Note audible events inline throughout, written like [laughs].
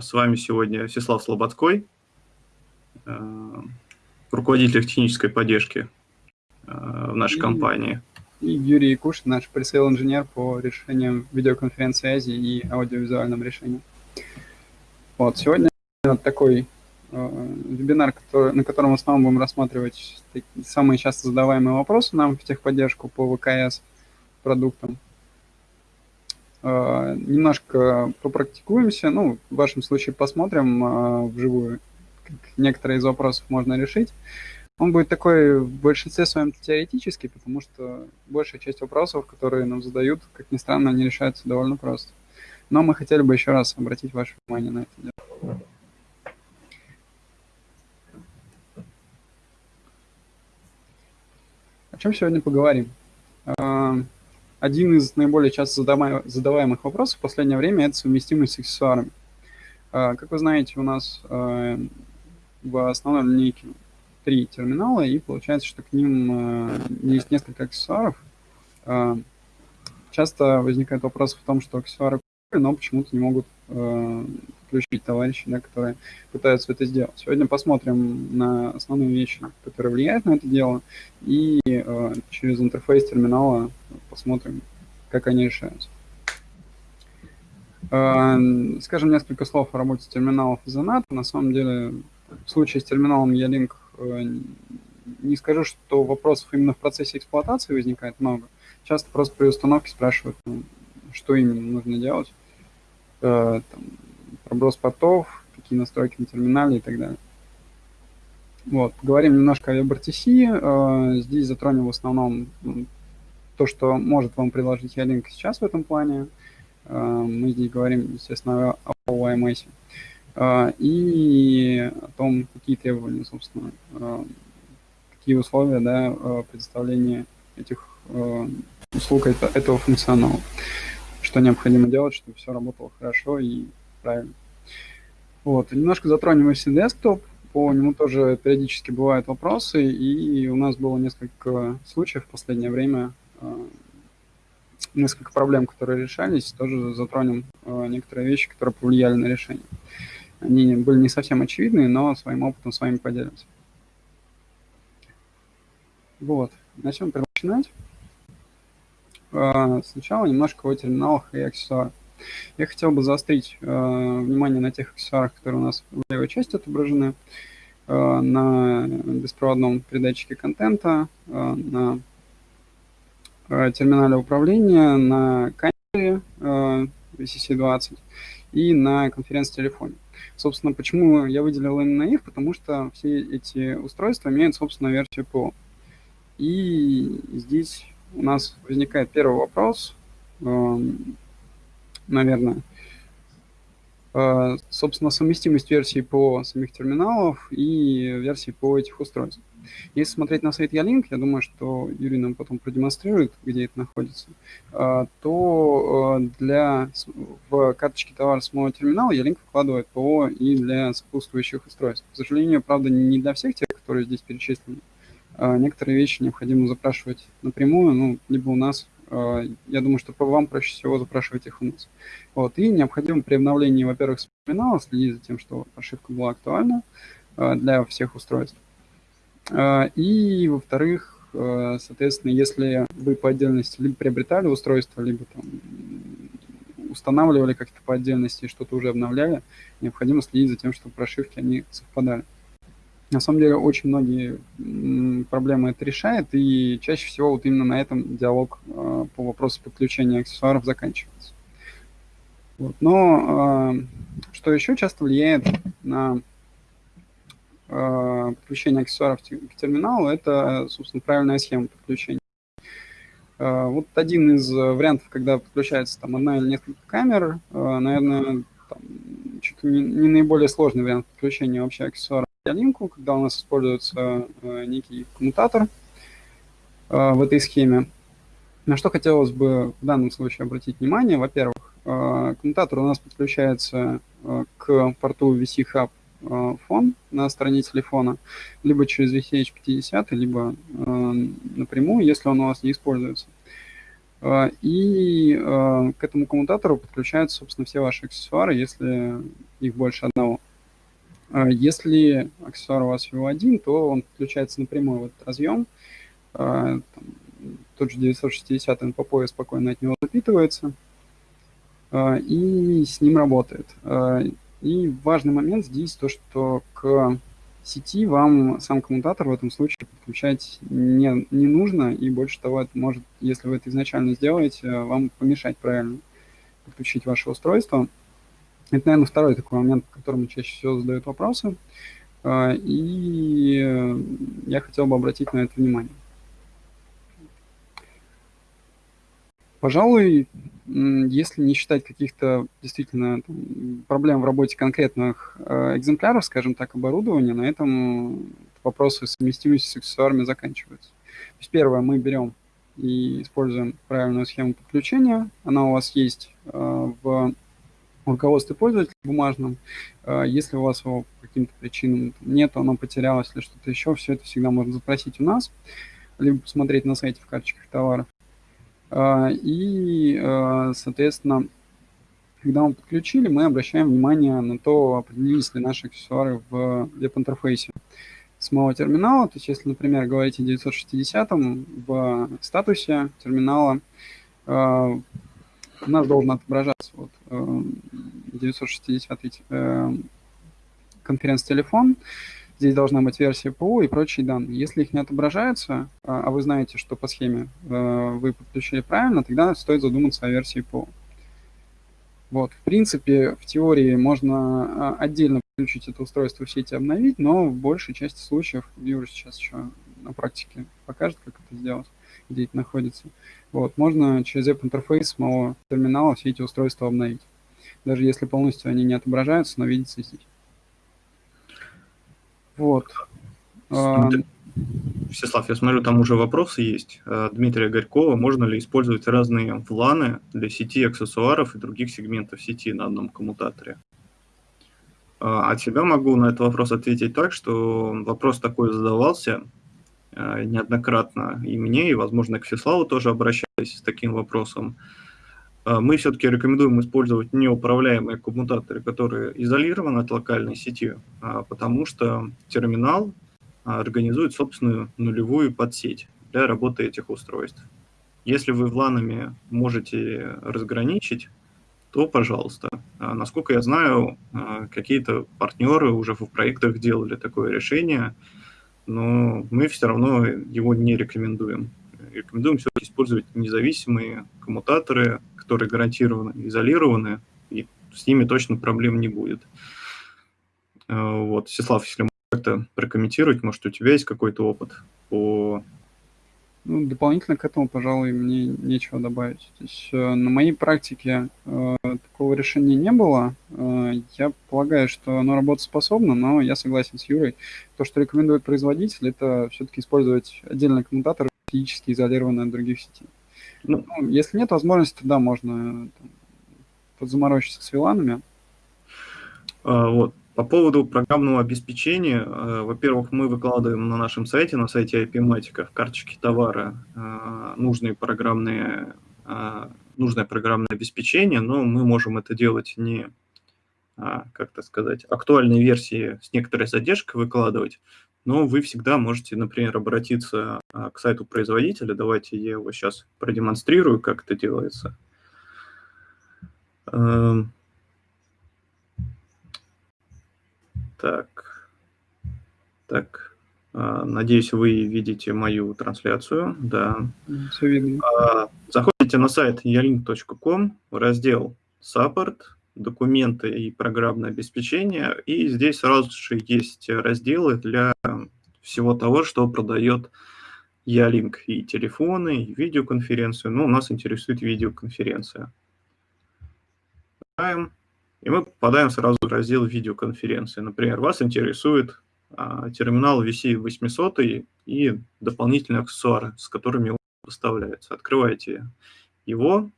С вами сегодня Всеслав Слободской, руководитель технической поддержки в нашей и, компании. И Юрий Якушин, наш пресейл-инженер по решениям видеоконференц-связи и аудиовизуальным решениям. Вот, сегодня такой э, вебинар, который, на котором в основном будем рассматривать самые часто задаваемые вопросы нам в техподдержку по ВКС продуктам. Э, немножко попрактикуемся, ну, в вашем случае посмотрим э, вживую, как некоторые из вопросов можно решить. Он будет такой в большинстве своем теоретический, потому что большая часть вопросов, которые нам задают, как ни странно, они решаются довольно просто. Но мы хотели бы еще раз обратить ваше внимание на это дело. О чем сегодня поговорим? А, один из наиболее часто задаваемых вопросов в последнее время – это совместимость с аксессуарами. А, как вы знаете, у нас а, в основной линейке три терминала, и получается, что к ним есть несколько аксессуаров. Часто возникает вопрос в том, что аксессуары но почему-то не могут э, включить товарищи, да, которые пытаются это сделать. Сегодня посмотрим на основные вещи, которые влияют на это дело, и э, через интерфейс терминала посмотрим, как они решаются. Э, скажем несколько слов о работе терминалов из НАТО. На самом деле, в случае с терминалом Ялинк э, не скажу, что вопросов именно в процессе эксплуатации возникает много. Часто просто при установке спрашивают, ну, что именно нужно делать, э, там, проброс портов, какие настройки на терминале и так далее. Вот, поговорим немножко о WebRTC. Э, здесь затронем в основном то, что может вам предложить Ялинк сейчас в этом плане. Э, мы здесь говорим, естественно, о OMS. Э, и о том, какие требования, собственно, какие условия да, предоставления этих услуг этого функционала что необходимо делать, чтобы все работало хорошо и правильно. Вот. Немножко затронем FC Desktop. По нему тоже периодически бывают вопросы, и у нас было несколько случаев в последнее время, э, несколько проблем, которые решались. Тоже затронем э, некоторые вещи, которые повлияли на решение. Они были не совсем очевидные, но своим опытом с вами поделимся. Вот. На чем начинать? А, сначала немножко о терминалах и аксессуарах. Я хотел бы заострить э, внимание на тех аксессуарах, которые у нас в левой части отображены, э, на беспроводном передатчике контента, э, на э, терминале управления, на камере э, VCC-20 и на конференц-телефоне. Собственно, почему я выделил именно их? Потому что все эти устройства имеют собственную версию ПО. И здесь у нас возникает первый вопрос, эм, наверное, э, собственно, совместимость версий по самих терминалов и версий по этих устройств. Если смотреть на сайт Ялинк, я думаю, что Юрий нам потом продемонстрирует, где это находится, э, то э, для, в карточке товара самого терминала Ялинк вкладывает ПО и для сопутствующих устройств. К сожалению, правда, не для всех тех, которые здесь перечислены. А, некоторые вещи необходимо запрашивать напрямую, ну, либо у нас, а, я думаю, что вам проще всего запрашивать их у нас. Вот, и необходимо при обновлении, во-первых, терминала следить за тем, что прошивка была актуальна а, для всех устройств. И, во-вторых, соответственно, если вы по отдельности либо приобретали устройство, либо там устанавливали как-то по отдельности и что-то уже обновляли, необходимо следить за тем, чтобы прошивки они совпадали. На самом деле очень многие проблемы это решает, и чаще всего вот именно на этом диалог э, по вопросу подключения аксессуаров заканчивается. Вот. Но э, что еще часто влияет на э, подключение аксессуаров к терминалу, это, собственно, правильная схема подключения. Вот один из вариантов, когда подключается там одна или несколько камер, наверное, там, чуть не, не наиболее сложный вариант подключения вообще аксессуара линку, когда у нас используется э, некий коммутатор э, в этой схеме. На что хотелось бы в данном случае обратить внимание. Во-первых, э, коммутатор у нас подключается к порту VC Hub фон на стороне телефона, либо через VCH50, либо напрямую, если он у вас не используется. И к этому коммутатору подключаются, собственно, все ваши аксессуары, если их больше одного. Если аксессуар у вас всего один, то он подключается напрямую в этот разъем. Там, тот же 960 NPPoE спокойно от него запитывается и с ним работает. И важный момент здесь то, что к сети вам сам коммутатор в этом случае подключать не, не нужно, и больше того, это может, если вы это изначально сделаете, вам помешать правильно подключить ваше устройство. Это, наверное, второй такой момент, по которому чаще всего задают вопросы, а, и я хотел бы обратить на это внимание. Пожалуй, если не считать каких-то действительно там, проблем в работе конкретных э, экземпляров, скажем так, оборудования, на этом вопросы совместимости с аксессуарами заканчиваются. То есть первое, мы берем и используем правильную схему подключения. Она у вас есть э, в руководстве пользователя бумажном. Э, если у вас его по каким-то причинам нет, оно потерялось или что-то еще, все это всегда можно запросить у нас, либо посмотреть на сайте в карточках товаров. А, и, а, соответственно, когда мы подключили, мы обращаем внимание на то, определились ли наши аксессуары в веб-интерфейсе самого терминала. То есть, если, например, говорить о 960 в статусе терминала, а, у нас должен отображаться вот 960 э, конференц-телефон, Здесь должна быть версия ПО и прочие данные. Если их не отображается, а, а вы знаете, что по схеме э, вы подключили правильно, тогда стоит задуматься о версии ПО. Вот, в принципе, в теории можно а, отдельно подключить это устройство в сети обновить, но в большей части случаев, Юра сейчас еще на практике покажет, как это сделать, где это находится. Вот, можно через app-интерфейс самого терминала все эти устройства обновить. Даже если полностью они не отображаются, но видится здесь. Вот. Всеслав, я смотрю, там уже вопросы есть. Э, Дмитрия Горькова, можно ли использовать разные вланы для сети аксессуаров и других сегментов сети на одном коммутаторе? Э, от себя могу на этот вопрос ответить так, что вопрос такой задавался неоднократно и мне, и, возможно, к Всеславу тоже обращались с таким вопросом. А, мы все-таки рекомендуем использовать неуправляемые коммутаторы, которые изолированы от локальной сети, а, потому что терминал а, организует собственную нулевую подсеть для работы этих устройств. Если вы вланами можете разграничить, то пожалуйста. Насколько я знаю, какие-то партнеры уже в проектах делали такое решение, но мы все равно его не рекомендуем. Рекомендуем все использовать независимые коммутаторы, которые гарантированно изолированы, и с ними точно проблем не будет. Вот, Сеслав, если как-то прокомментировать, может, у тебя есть какой-то опыт по... Ну, дополнительно к этому, пожалуй, мне нечего добавить. То есть, э, на моей практике э, такого решения не было. Э, я полагаю, что оно работоспособно, но я согласен с Юрой. То, что рекомендует производитель, это все-таки использовать отдельный коммутатор, физически изолированный от других сетей. Ну, если нет возможности, да, можно там, подзаморочиться с виланами. А, вот. По поводу программного обеспечения, а, во-первых, мы выкладываем на нашем сайте, на сайте IP-матика в карточке товара а, нужные программные, нужное программное обеспечение, но мы можем это делать не, как то сказать, актуальные версии с некоторой задержкой выкладывать, но вы всегда можете, например, обратиться а, к сайту производителя. Давайте я его сейчас продемонстрирую, как это делается. Так, так, а, надеюсь, вы видите мою трансляцию, да. Все видно. А, заходите на сайт yalink.com, раздел Support, документы и программное обеспечение. И здесь сразу же есть разделы для всего того, что продает Ялинк. И телефоны, и видеоконференцию. Ну, нас интересует видеоконференция. И мы попадаем сразу в раздел видеоконференции. Например, вас интересует а, терминал VC800 и дополнительные аксессуары, с которыми он поставляется. Открываете его,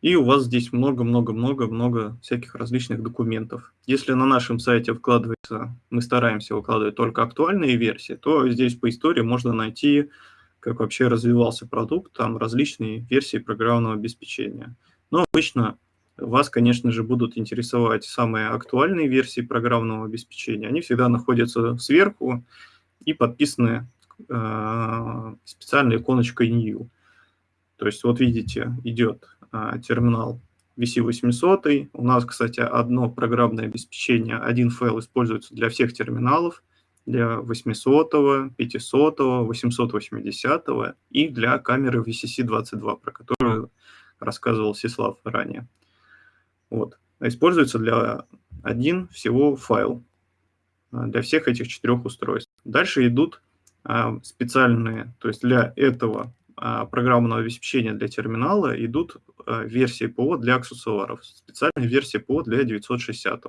и у вас здесь много-много-много-много всяких различных документов. Если на нашем сайте вкладывается, мы стараемся выкладывать только актуальные версии, то здесь по истории можно найти как вообще развивался продукт, там различные версии программного обеспечения. Но обычно вас, конечно же, будут интересовать самые актуальные версии программного обеспечения. Они всегда находятся сверху и подписаны э, специальной иконочкой New. То есть вот видите, идет э, терминал VC800. У нас, кстати, одно программное обеспечение, один файл используется для всех терминалов, для 800, 500, 880 и для камеры VCC-22, про которую рассказывал Сислав ранее. Вот. Используется для один всего файл а, для всех этих четырех устройств. Дальше идут а, специальные, то есть для этого а, программного обеспечения для терминала идут версии ПО для аксессуаров, специальная версия ПО для 960.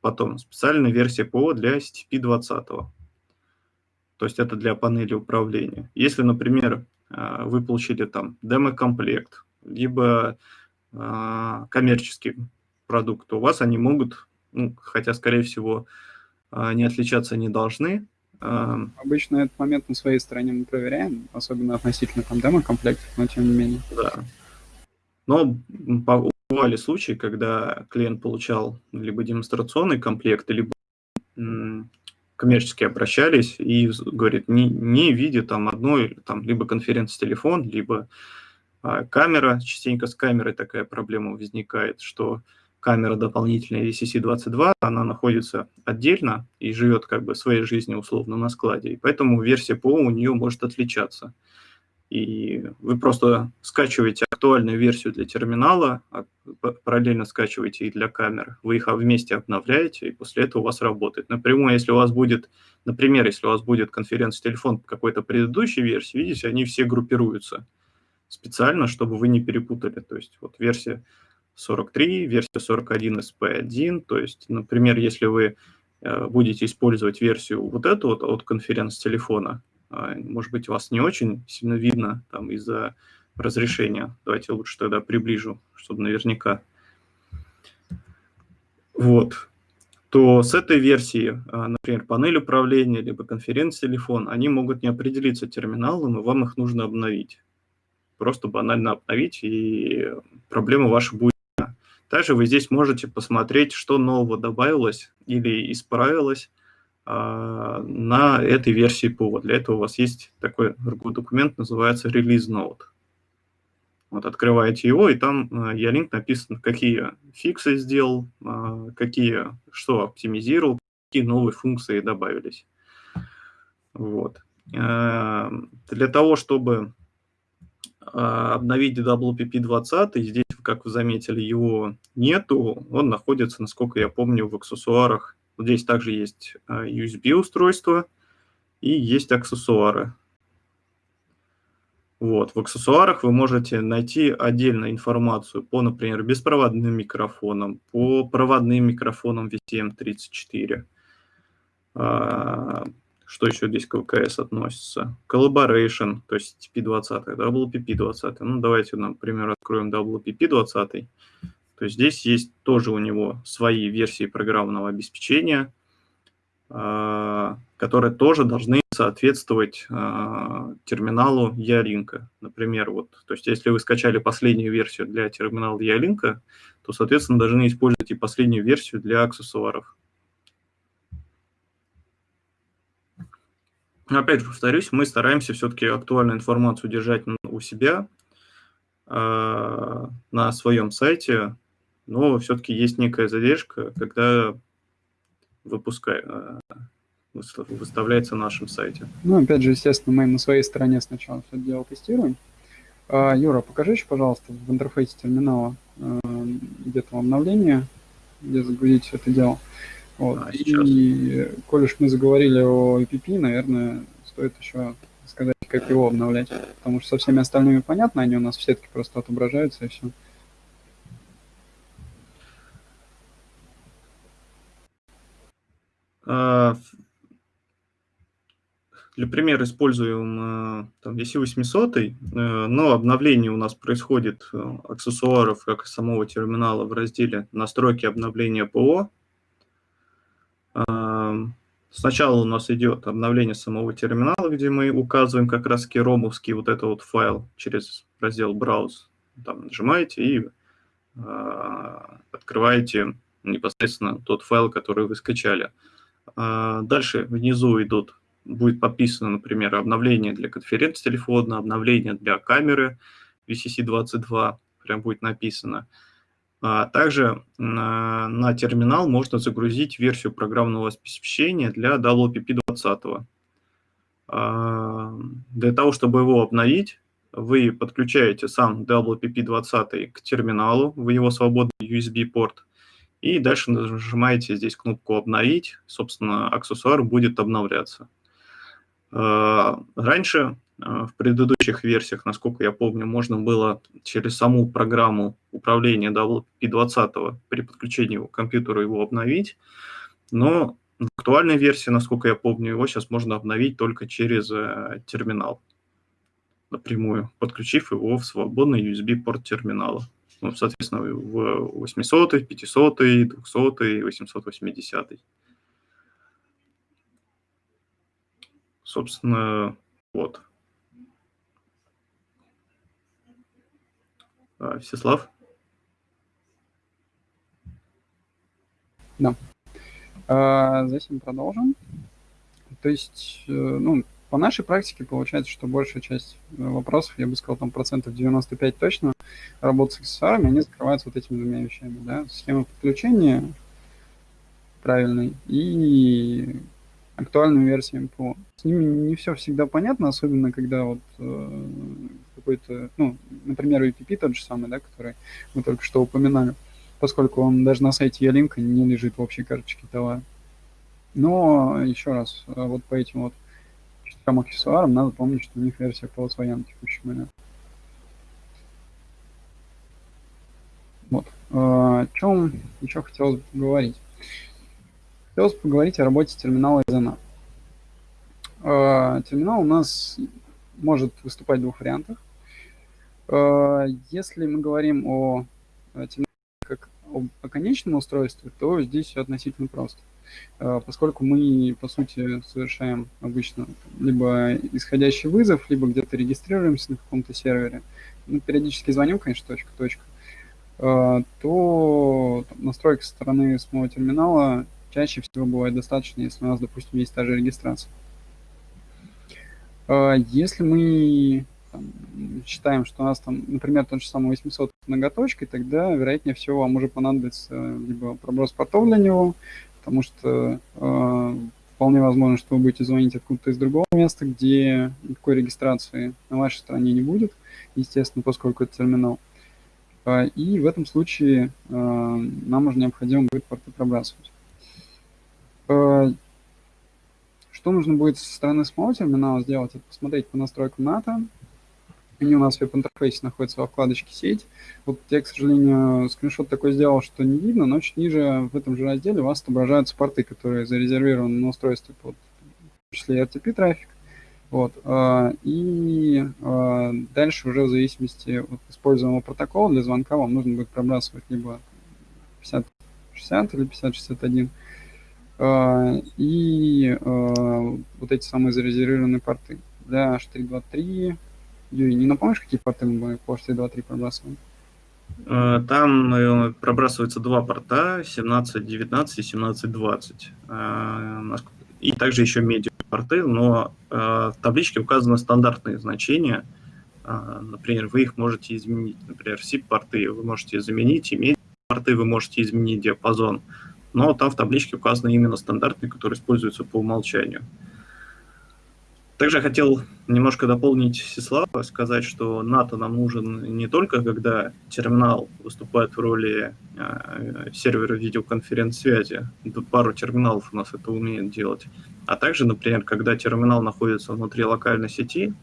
Потом специальная версия ПО для STP-20. То есть это для панели управления. Если, например, вы получили там демо-комплект, либо а, коммерческий продукт, у вас они могут, ну, хотя, скорее всего, а, не отличаться не должны. А, Обычно этот момент на своей стороне мы проверяем, особенно относительно там демо-комплектов, но тем не менее. Да. Но бывали случаи, когда клиент получал либо демонстрационный комплект, либо коммерчески обращались и говорит, не, не видя там одной, там, либо конференц-телефон, либо а камера, частенько с камерой такая проблема возникает, что камера дополнительная VCC-22, она находится отдельно и живет как бы своей жизнью условно на складе, и поэтому версия ПО у нее может отличаться. И вы просто скачиваете актуальную версию для терминала, а параллельно скачиваете и для камер, вы их вместе обновляете, и после этого у вас работает. Напрямую, если у вас будет, например, если у вас будет конференц-телефон какой-то предыдущей версии, видите, они все группируются – специально, чтобы вы не перепутали. То есть вот версия 43, версия 41 SP1. То есть, например, если вы э, будете использовать версию вот эту вот от конференц-телефона, а, может быть, вас не очень сильно видно там из-за разрешения. Давайте лучше тогда приближу, чтобы наверняка. Вот. То с этой версии, а, например, панель управления, либо конференц-телефон, они могут не определиться терминалом, и вам их нужно обновить просто банально обновить, и проблема ваша будет. Также вы здесь можете посмотреть, что нового добавилось или исправилось а, на этой версии ПО. Для этого у вас есть такой документ, называется Release Note. Вот открываете его, и там а, я линк написан, какие фиксы сделал, а, какие, что оптимизировал, какие новые функции добавились. Вот. Для того, чтобы обновить WPP20, здесь, как вы заметили, его нету, он находится, насколько я помню, в аксессуарах. Здесь также есть USB-устройство и есть аксессуары. Вот, в аксессуарах вы можете найти отдельно информацию по, например, беспроводным микрофонам, по проводным микрофонам VTM34, что еще здесь к ВКС относится? Collaboration, то есть TP20, WPP20. Ну, давайте, например, откроем WPP20. То есть здесь есть тоже у него свои версии программного обеспечения, а, которые тоже должны соответствовать а, терминалу Ялинка. Например, вот, то есть если вы скачали последнюю версию для терминала Ялинка, то, соответственно, должны использовать и последнюю версию для аксессуаров. Опять же повторюсь, мы стараемся все-таки актуальную информацию держать у себя э, на своем сайте, но все-таки есть некая задержка, когда выпускай, э, выставляется на нашем сайте. Ну, опять же, естественно, мы на своей стороне сначала все это дело тестируем. А, Юра, покажи еще, пожалуйста, в интерфейсе терминала э, где-то обновление, где загрузить все это дело. Вот. А, и, коль уж мы заговорили о EPP, наверное, стоит еще сказать, как его обновлять. Потому что со всеми остальными понятно, они у нас в сетке просто отображаются и все. А, для примера используем э, там, VC800, э, но обновление у нас происходит э, аксессуаров, как и самого терминала в разделе «Настройки обновления ПО». Сначала у нас идет обновление самого терминала, где мы указываем как раз ромовский вот этот вот файл через раздел Browse. Там нажимаете и э, открываете непосредственно тот файл, который вы скачали. Э, дальше внизу идут, будет подписано, например, обновление для конференц-телефона, обновление для камеры VCC-22, прям будет написано. А также на, на терминал можно загрузить версию программного обеспечения для WPP20. А, для того, чтобы его обновить, вы подключаете сам WPP20 к терминалу в его свободный USB-порт, и дальше нажимаете здесь кнопку «Обновить», собственно, аксессуар будет обновляться. А, раньше в предыдущих версиях, насколько я помню, можно было через саму программу управления WP20 при подключении к компьютеру его обновить, но в актуальной версии, насколько я помню, его сейчас можно обновить только через э, терминал напрямую, подключив его в свободный USB-порт терминала. Ну, соответственно, в 800, 500, 200, 880. Собственно, вот. Всеслав? Да. А, затем продолжим. То есть, э, ну, по нашей практике получается, что большая часть э, вопросов, я бы сказал, там процентов 95 точно, работы с аксессуарами, они закрываются вот этими двумя вещами, да, схема подключения правильной и актуальную версию МПО. С ними не все всегда понятно, особенно когда вот э, какой-то, ну, например, UPP тот же самый, да, который мы только что упоминали, поскольку он даже на сайте Ялинка не лежит в общей карточке товара. Но еще раз, э, вот по этим вот четырем аксессуарам надо помнить, что у них версия ПО своя на текущий момент. Вот. Э, о чем еще хотелось бы поговорить? Хотелось поговорить о работе терминала Изена. Э, терминал у нас может выступать в двух вариантах. Э, если мы говорим о как о конечном устройстве, то здесь все относительно просто. Э, поскольку мы, по сути, совершаем обычно либо исходящий вызов, либо где-то регистрируемся на каком-то сервере, ну, периодически звоним, конечно, точка-точка, то настройка со стороны самого терминала чаще всего бывает достаточно, если у нас, допустим, есть та же регистрация. Э, если мы там, считаем, что у нас там, например, тот же самый 800 многоточкой, тогда, вероятнее всего, вам уже понадобится либо проброс портов для него, потому что э, вполне возможно, что вы будете звонить откуда-то из другого места, где никакой регистрации на вашей стороне не будет, естественно, поскольку это терминал. Э, и в этом случае э, нам уже необходимо будет порты пробрасывать. Э, что нужно будет со стороны самого терминала сделать? Это посмотреть по настройкам НАТО. Они у нас в веб-интерфейсе находятся во вкладочке «Сеть». Вот я, к сожалению, скриншот такой сделал, что не видно, но чуть ниже в этом же разделе у вас отображаются порты, которые зарезервированы на устройстве под в числе RTP-трафик. Вот. А, и а, дальше уже в зависимости от используемого протокола для звонка вам нужно будет пробрасывать либо 5060 или 5061 а, и вот эти самые зарезервированные порты. Для H323, Юрий, не напомнишь, какие порты мы по H323 пробрасываем? А, там э, пробрасываются два порта, 1719 и 1720. И также еще медиа порты, но в табличке указаны стандартные значения. Например, вы их можете изменить. Например, SIP-порты вы можете заменить, и медиа-порты вы можете изменить диапазон но там в табличке указаны именно стандартные, которые используются по умолчанию. Также хотел немножко дополнить Сеслава, сказать, что НАТО нам нужен не только, когда терминал выступает в роли э, сервера видеоконференц-связи, пару терминалов у нас это умеет делать, а также, например, когда терминал находится внутри локальной сети,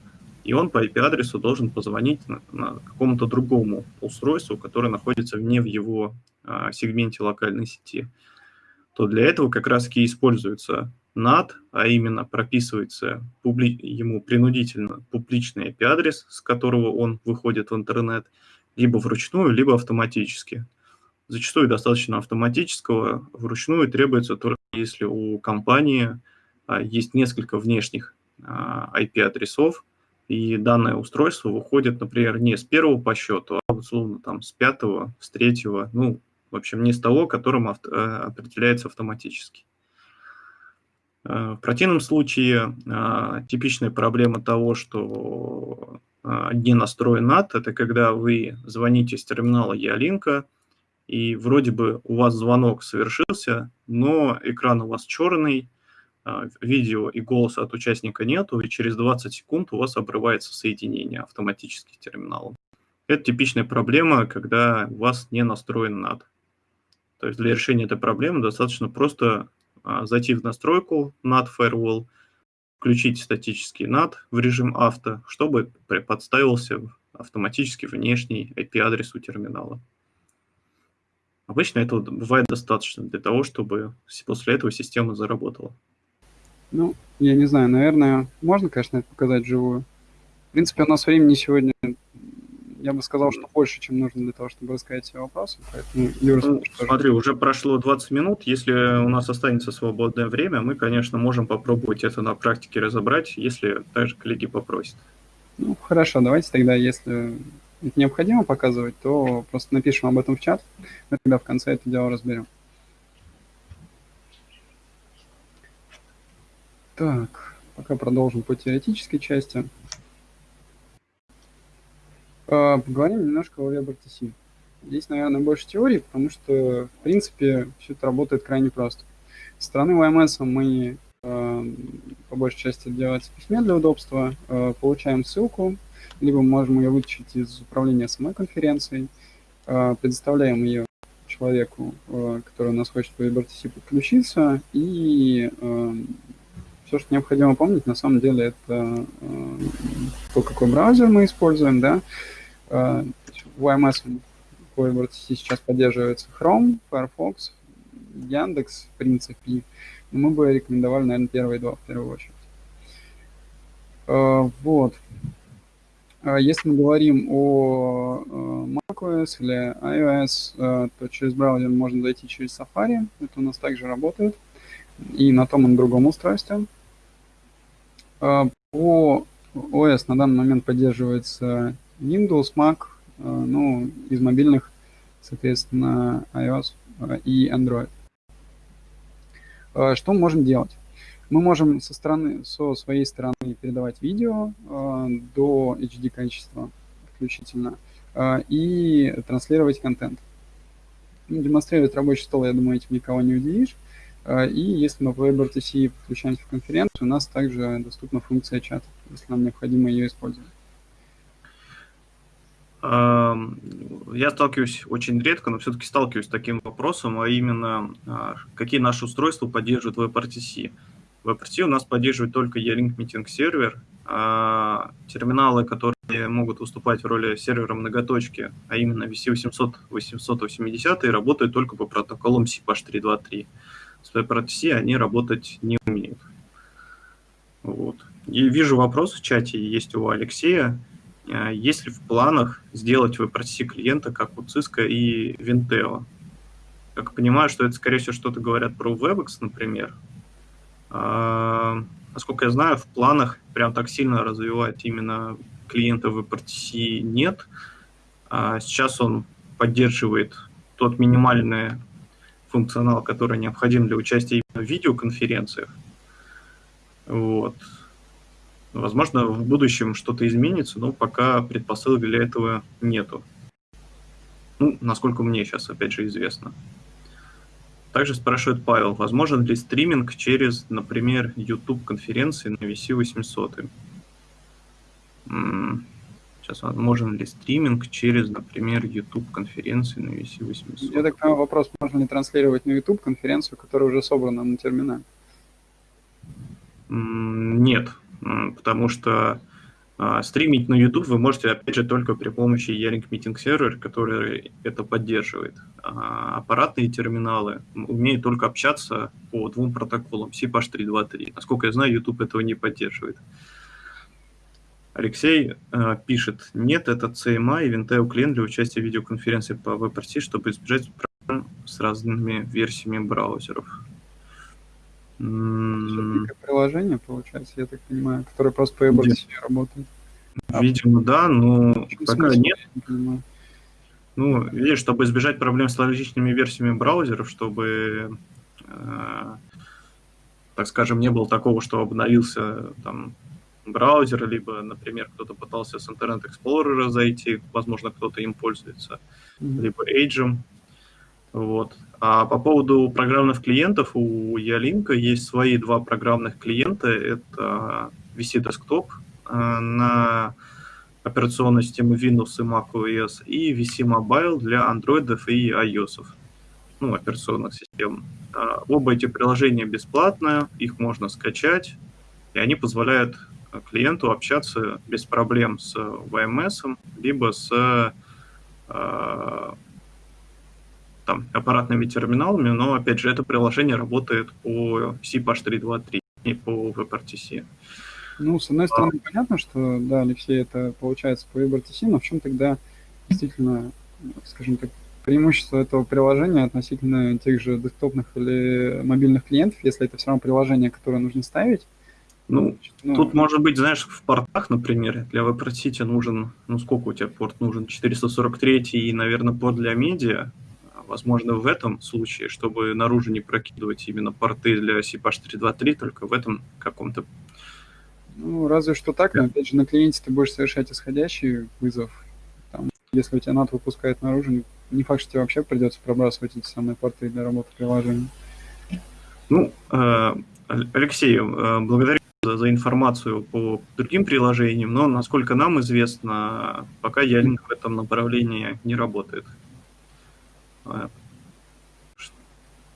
и он по IP-адресу должен позвонить на, на какому-то другому устройству, которое находится вне в его э, сегменте локальной сети. То для этого как раз и используется NAT, а именно прописывается публи... ему принудительно публичный IP-адрес, с которого он выходит в интернет, либо вручную, либо автоматически. Зачастую достаточно автоматического, вручную требуется только если у компании а, есть несколько внешних IP-адресов, и данное устройство выходит, например, не с первого по счету, а условно там с пятого, с третьего, ну, в общем, не с того, которым авто, э, определяется автоматически. Э, в противном случае э, типичная проблема того, что не настроен NAT, это когда вы звоните с терминала Ялинка, и вроде бы у вас звонок совершился, но экран у вас черный, видео и голоса от участника нету, и через 20 секунд у вас обрывается соединение автоматически с терминалом. Это типичная проблема, когда у вас не настроен NAT. То есть для решения этой проблемы достаточно просто зайти в настройку NAT Firewall, включить статический NAT в режим авто, чтобы подставился автоматически внешний IP-адрес у терминала. Обычно этого бывает достаточно для того, чтобы после этого система заработала. Ну, я не знаю, наверное, можно, конечно, это показать вживую. В принципе, у нас времени сегодня я бы сказал, что больше, чем нужно для того, чтобы рассказать все вопросы. Поэтому, Юра, ну, смотри, уже прошло 20 минут. Если у нас останется свободное время, мы, конечно, можем попробовать это на практике разобрать, если также коллеги попросят. Ну, хорошо, давайте тогда, если это необходимо показывать, то просто напишем об этом в чат. Мы тогда в конце это дело разберем. Так, пока продолжим по теоретической части. А, поговорим немножко о WebRTC. Здесь, наверное, больше теории, потому что, в принципе, все это работает крайне просто. Со стороны YMS мы а, по большей части делается письме для удобства, а, получаем ссылку, либо можем ее вытащить из управления самой конференцией, предоставляем ее человеку, который у нас хочет по WebRTC подключиться, и все, что необходимо помнить, на самом деле, это то, какой браузер мы используем, да, в YMS WebRTC сейчас поддерживается Chrome, Firefox, Яндекс, в принципе. Но мы бы рекомендовали, наверное, первые два в первую очередь. Вот. Если мы говорим о macOS или iOS, то через браузер можно зайти через Safari. Это у нас также работает. И на том и на другом устройстве. По OS на данный момент поддерживается Windows, Mac, э, ну, из мобильных, соответственно, iOS э, и Android. Э, что мы можем делать? Мы можем со, стороны, со своей стороны передавать видео до HD качества включительно и транслировать контент. Ну, демонстрировать рабочий стол, я думаю, этим никого не удивишь. И если мы по WebRTC подключаемся в конференцию, у нас также доступна функция чата, если нам необходимо ее использовать. Я сталкиваюсь очень редко, но все-таки сталкиваюсь с таким вопросом, а именно, а, какие наши устройства поддерживают WebRTC. WebRTC у нас поддерживает только E-Link Meeting сервер, а терминалы, которые могут выступать в роли сервера многоточки, а именно VC800, 880, работают только по протоколам CPH323. С WebRTC они работать не умеют. Вот. И вижу вопрос в чате, есть у Алексея. А есть ли в планах сделать WebRTC клиента, как у Cisco и Vinteo? Как понимаю, что это, скорее всего, что-то говорят про WebEx, например. А, насколько я знаю, в планах прям так сильно развивать именно клиента WebRTC нет. А сейчас он поддерживает тот минимальный функционал, который необходим для участия именно в видеоконференциях. Вот. Возможно, в будущем что-то изменится, но пока предпосылок для этого нету. Ну, насколько мне сейчас, опять же, известно. Также спрашивает Павел, возможен ли стриминг через, например, YouTube-конференции на VC800? Сейчас, возможен ли стриминг через, например, YouTube-конференции на VC800? Я так понимаю, вопрос, можно ли транслировать на YouTube конференцию, которая уже собрана на терминале? Нет, потому что а, стримить на YouTube вы можете, опять же, только при помощи Yaring Meeting Server, который это поддерживает. А аппаратные терминалы умеют только общаться по двум протоколам, CPH323. Насколько я знаю, YouTube этого не поддерживает. Алексей э, пишет, нет, это CMA и Vinteo клиент для участия в видеоконференции по WebRT, чтобы избежать проблем с разными версиями браузеров. Это приложение, получается, я так понимаю, которое просто по EBRD работает. Видимо, да, но пока нет. Не ну, видишь, чтобы избежать проблем с различными версиями браузеров, чтобы, э, так скажем, не было такого, что обновился там браузер, либо, например, кто-то пытался с Internet Explorer зайти, возможно, кто-то им пользуется, mm-hmm. либо Edge. Вот. А по поводу программных клиентов, у Ялинка есть свои два программных клиента. Это VC Desktop э, на операционной системы Windows и macOS, и VC Mobile для Android и iOS, ну, операционных систем. А, оба эти приложения бесплатные, их можно скачать, и они позволяют клиенту общаться без проблем с VMS, либо с там, аппаратными терминалами, но, опять же, это приложение работает по CPASH323 и по WebRTC. Ну, с одной стороны, а... понятно, что, да, Алексей, это получается по WebRTC, но в чем тогда действительно, скажем так, преимущество этого приложения относительно тех же десктопных или мобильных клиентов, если это все равно приложение, которое нужно ставить? Ну, ну, тут может быть, знаешь, в портах, например, для WebRTC нужен, ну, сколько у тебя порт нужен? 443 и, наверное, порт для медиа возможно, в этом случае, чтобы наружу не прокидывать именно порты для CPH323, только в этом каком-то... Ну, разве что так, но, опять же, на клиенте ты будешь совершать исходящий вызов. Там, если у тебя NAT выпускает наружу, не факт, что тебе вообще придется пробрасывать эти самые порты для работы приложения. Ну, э, Алексей, э, благодарю за, информацию по другим приложениям, но, насколько нам известно, пока Ялинк в этом направлении не работает.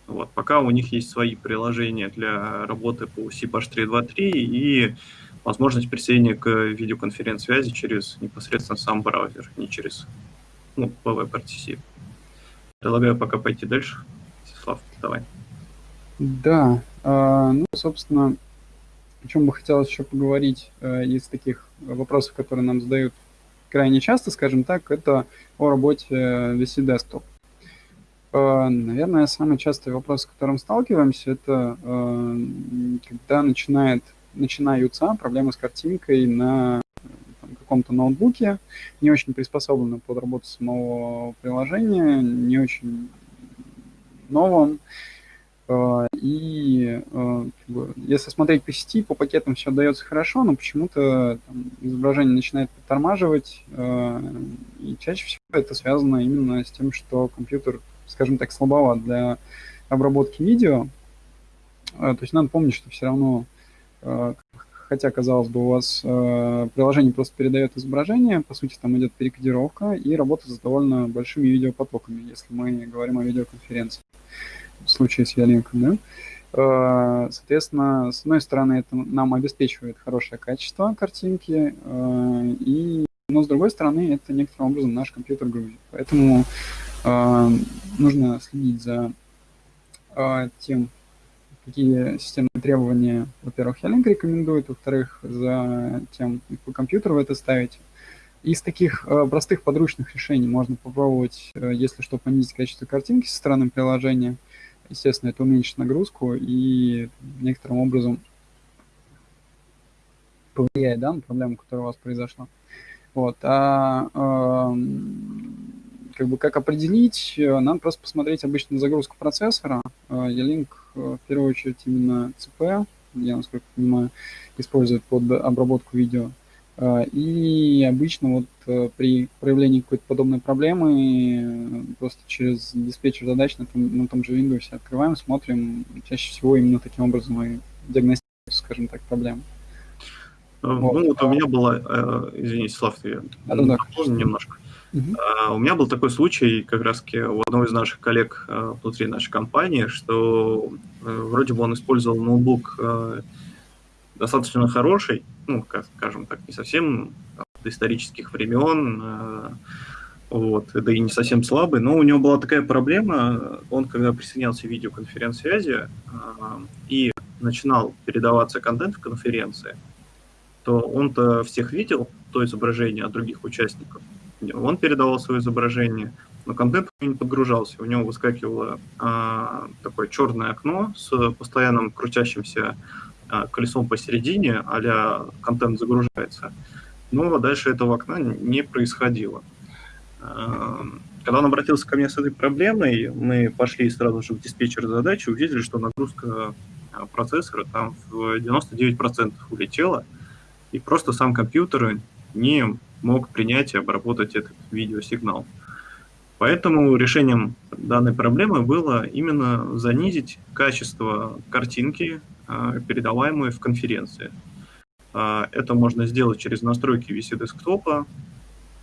Вот, пока у них есть свои приложения для работы по CPASH323 и возможность присоединения к видеоконференц-связи через непосредственно сам браузер, не через ну, WebRTC. Предлагаю пока пойти дальше. Слав, давай. Да, э, ну, собственно, о чем бы хотелось еще поговорить э, из таких вопросов, которые нам задают крайне часто, скажем так, это о работе VC Desktop. Э, наверное, самый частый вопрос, с которым сталкиваемся, это э, когда начинает, начинаются проблемы с картинкой на каком-то ноутбуке, не очень приспособленном под работу самого приложения, не очень новом. Э, и если смотреть по сети, по пакетам все дается хорошо, но почему-то изображение начинает подтормаживать, и чаще всего это связано именно с тем, что компьютер скажем так, слабоват для обработки видео. А, то есть надо помнить, что все равно, а, хотя, казалось бы, у вас а, приложение просто передает изображение, по сути, там идет перекодировка и работа с довольно большими видеопотоками, если мы говорим о видеоконференции, в случае с Ялинком, да. Соответственно, с одной стороны, это нам обеспечивает хорошее качество картинки, и, но с другой стороны, это некоторым образом наш компьютер грузит. Поэтому нужно следить за а, тем, какие системные требования, во-первых, Ялинк рекомендует, во-вторых, за тем, какой компьютер вы это ставите. Из таких э, простых подручных решений можно попробовать, э, если что, понизить качество картинки со стороны приложения. Естественно, это уменьшит нагрузку и некоторым образом повлияет да, на проблему, которая у вас произошла. Вот. А, как бы как определить, э, нам просто посмотреть обычно загрузку процессора. E-Link э, э, в первую очередь именно CP, я, насколько понимаю, использует под обработку видео. И обычно вот при проявлении какой-то подобной проблемы просто через диспетчер задач на том, на том же Windows открываем, смотрим. Чаще всего именно таким образом и диагностируем, скажем так, проблему. Ну, вот, вот у меня была, извините, Слав, я да, да, немножко. Uh-huh. у меня был такой случай как раз у одного из наших коллег а, внутри нашей компании, что э, вроде бы он использовал ноутбук э, достаточно хороший, ну, скажем так, не совсем до исторических времен, э, вот, да и не совсем слабый, но у него была такая проблема, он когда присоединялся к видеоконференц-связи и начинал передаваться контент в конференции, то он-то всех видел, то изображение от других участников, он передавал свое изображение, но контент не подгружался. У него выскакивало а, такое черное окно с постоянным крутящимся а, колесом посередине, а контент загружается. Но дальше этого окна не происходило. А, когда он обратился ко мне с этой проблемой, мы пошли сразу же в диспетчер задачи, увидели, что нагрузка а, процессора там в 99% улетела, и просто сам компьютер не мог принять и обработать этот видеосигнал. Поэтому решением данной проблемы было именно занизить качество картинки, а, передаваемой в конференции. А, это можно сделать через настройки VC десктопа,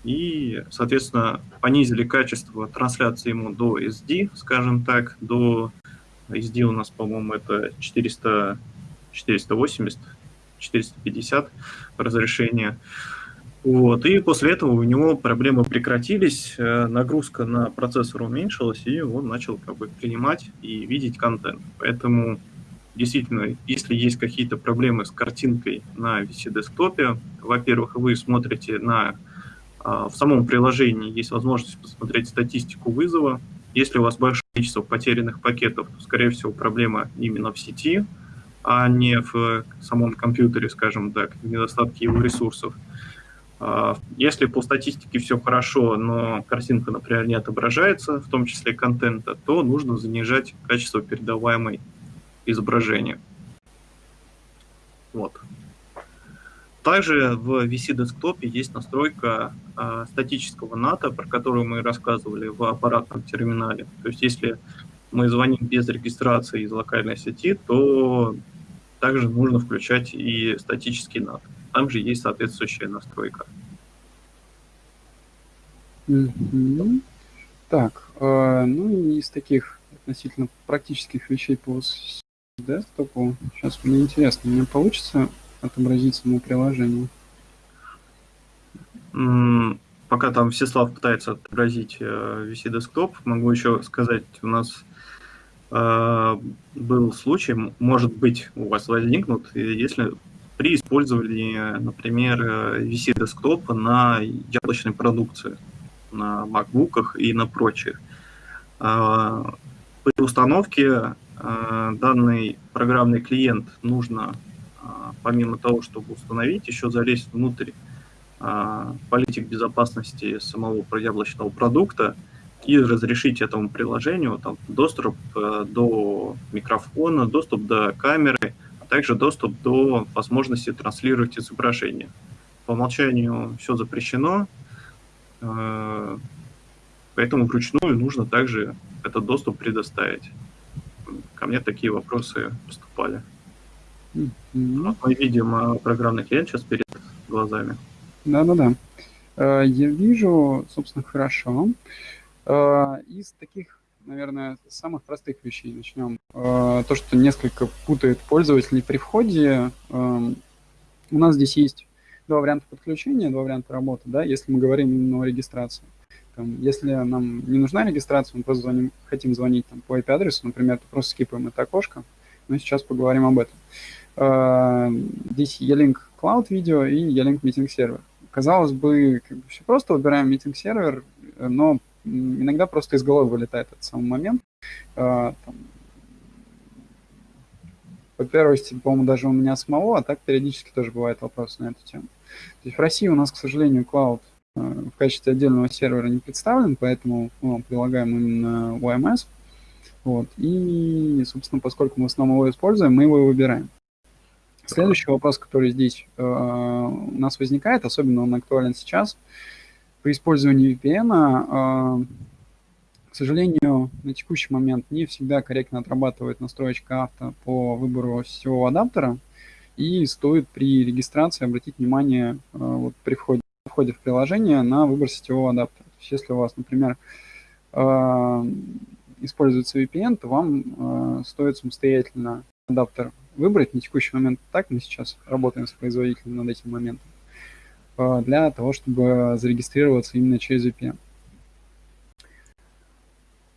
и, соответственно, понизили качество трансляции ему до SD, скажем так, до SD у нас, по-моему, это 400, 480, 450 разрешения. Вот. И после этого у него проблемы прекратились, э, нагрузка на процессор уменьшилась, и он начал как бы принимать и видеть контент. Поэтому действительно, если есть какие-то проблемы с картинкой на VC-десктопе, во-первых, вы смотрите на а, в самом приложении есть возможность посмотреть статистику вызова. Если у вас большое количество потерянных пакетов, то, скорее всего, проблема именно в сети, а не в самом компьютере, скажем так, в недостатке его ресурсов. А, если по статистике все хорошо, но картинка, например, не отображается, в том числе контента, то нужно занижать качество передаваемой изображения. Вот. Также в VC десктопе есть настройка э, статического НАТО, про которую мы рассказывали в аппаратном терминале. То есть если мы звоним без регистрации из локальной сети, то также нужно включать и статический NAT. Там же есть соответствующая настройка. Mm-hmm. Так, э, ну из таких относительно практических вещей по десктопу, сейчас мне интересно, мне получится отобразить само приложение? Mm, пока там Всеслав пытается отобразить э, VC Desktop, могу еще сказать, у нас э, был случай, может быть, у вас возникнут, если при использовании, например, VC десктопа на яблочной продукции, на MacBook и на прочих. При установке данный программный клиент нужно, помимо того, чтобы установить, еще залезть внутрь политик безопасности самого яблочного продукта и разрешить этому приложению там, доступ э, до микрофона, доступ до камеры, также доступ до возможности транслировать изображение. По умолчанию все запрещено, э, поэтому вручную нужно также этот доступ предоставить. Ко мне такие вопросы поступали. Mm-hmm. Мы видим э, программный клиент сейчас перед глазами. Да-да-да. Э, я вижу, собственно, хорошо. Из таких наверное, с самых простых вещей начнем. Э, то, что несколько путает пользователей при входе. Эм, у нас здесь есть два варианта подключения, два варианта работы, да, если мы говорим именно о регистрации. Там, если нам не нужна регистрация, мы просто звоним, хотим звонить там, по IP-адресу, например, то просто скипаем это окошко. Мы сейчас поговорим об этом. Э, здесь E-Link Cloud Video и E-Link Meeting Server. Казалось бы, как бы все просто, выбираем Meeting Server, но иногда просто из головы вылетает этот самый момент. А, по первости, по-моему, даже у меня самого, а так периодически тоже бывают вопросы на эту тему. То есть в России у нас, к сожалению, клауд а, в качестве отдельного сервера не представлен, поэтому мы прилагаем именно OMS. Вот. И, собственно, поскольку мы в основном его используем, мы его и выбираем. Следующий вопрос, который здесь э, у нас возникает, особенно он актуален сейчас, при использовании VPN, а, к сожалению, на текущий момент не всегда корректно отрабатывает настроечка авто по выбору сетевого адаптера, и стоит при регистрации обратить внимание а, вот, при входе, входе в приложение на выбор сетевого адаптера. То есть если у вас, например, а, используется VPN, то вам стоит самостоятельно адаптер выбрать. На текущий момент так, мы сейчас работаем с производителем над этим моментом. Э, для того, чтобы зарегистрироваться именно через VPN.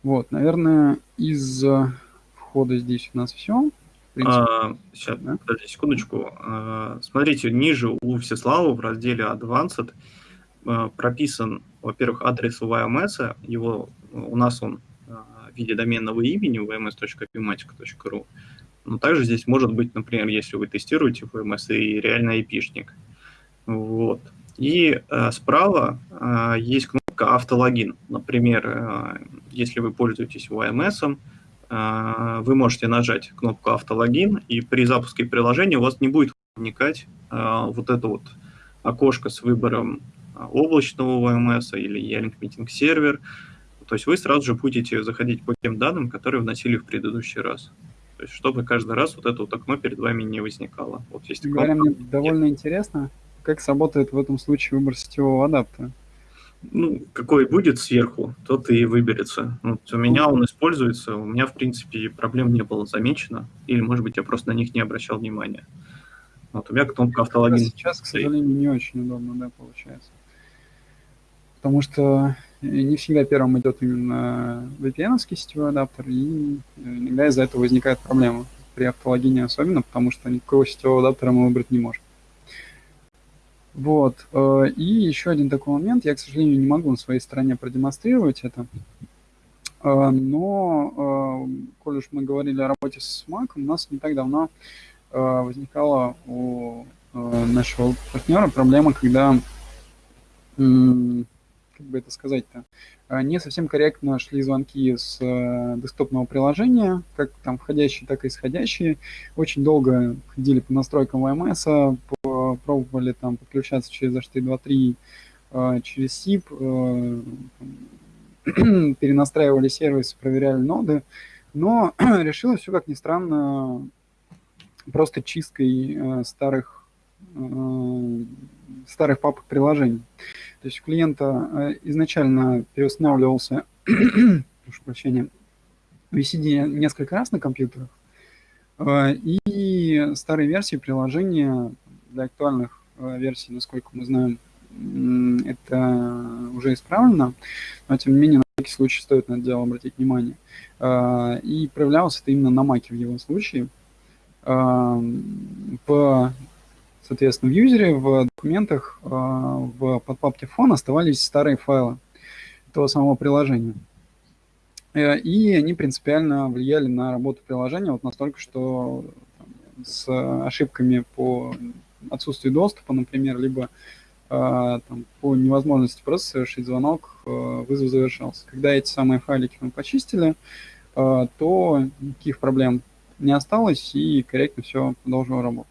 Вот, наверное, из входа здесь у нас все. А, сейчас, да? подожди секундочку. А, смотрите, ниже у Всеслава в разделе Advanced э, прописан, во-первых, адрес VMS, его, у нас он э, в виде доменного имени vms.pmatic.ru, но также здесь может быть, например, если вы тестируете VMS и реально IP-шник. Вот. И э, справа э, есть кнопка «Автологин». Например, э, если вы пользуетесь VMS, э, вы можете нажать кнопку «Автологин», и при запуске приложения у вас не будет возникать э, вот это вот окошко с выбором э, облачного VMS или E-Link Meeting сервер. То есть вы сразу же будете заходить по тем данным, которые вносили в предыдущий раз. То есть чтобы каждый раз вот это вот окно перед вами не возникало. Вот есть Говоря, мне довольно интересно, как сработает в этом случае выбор сетевого адаптера. Ну, какой будет сверху, тот и выберется. Вот у меня он используется, у меня, в принципе, проблем не было замечено. Или, может быть, я просто на них не обращал внимания. Вот у меня кнопка автологин. Сейчас, к сожалению, не очень удобно, да, получается. Потому что не всегда первым идет именно vpn сетевой адаптер, и иногда из-за этого возникает проблема при автологине особенно, потому что никакого сетевого адаптера мы выбрать не можем. Вот. Э, и еще один такой момент. Я, к сожалению, не могу на своей стороне продемонстрировать это. Э, но, э, коль уж мы говорили о работе с Mac, у нас не так давно возникала у нашего партнера проблема, когда, как бы это сказать-то, не совсем корректно шли звонки с десктопного приложения, как там входящие, так и исходящие. Очень долго ходили по настройкам VMS, по, пробовали там подключаться через HT2.3, через SIP, [clears throat] перенастраивали сервис, проверяли ноды, но [clears throat] решилось все, как ни странно, просто чисткой э, старых, э, старых папок приложений. То есть у клиента э, изначально переустанавливался, [clears throat] прошу прощения, VCD несколько раз на компьютерах, и старые версии приложения для актуальных версий, насколько мы знаем, это уже исправлено, но тем не менее на всякий случай стоит на это дело обратить внимание. И проявлялось это именно на маке в его случае – в, соответственно, в юзере, в документах, а, в подпапке фон оставались старые файлы того самого приложения. Э, и они принципиально влияли на работу приложения вот настолько, что с ошибками по отсутствию доступа, например, либо а, там, по невозможности просто совершить звонок, э, вызов завершался. Когда эти самые файлики мы почистили, э, то никаких проблем не осталось, и корректно все продолжило работать.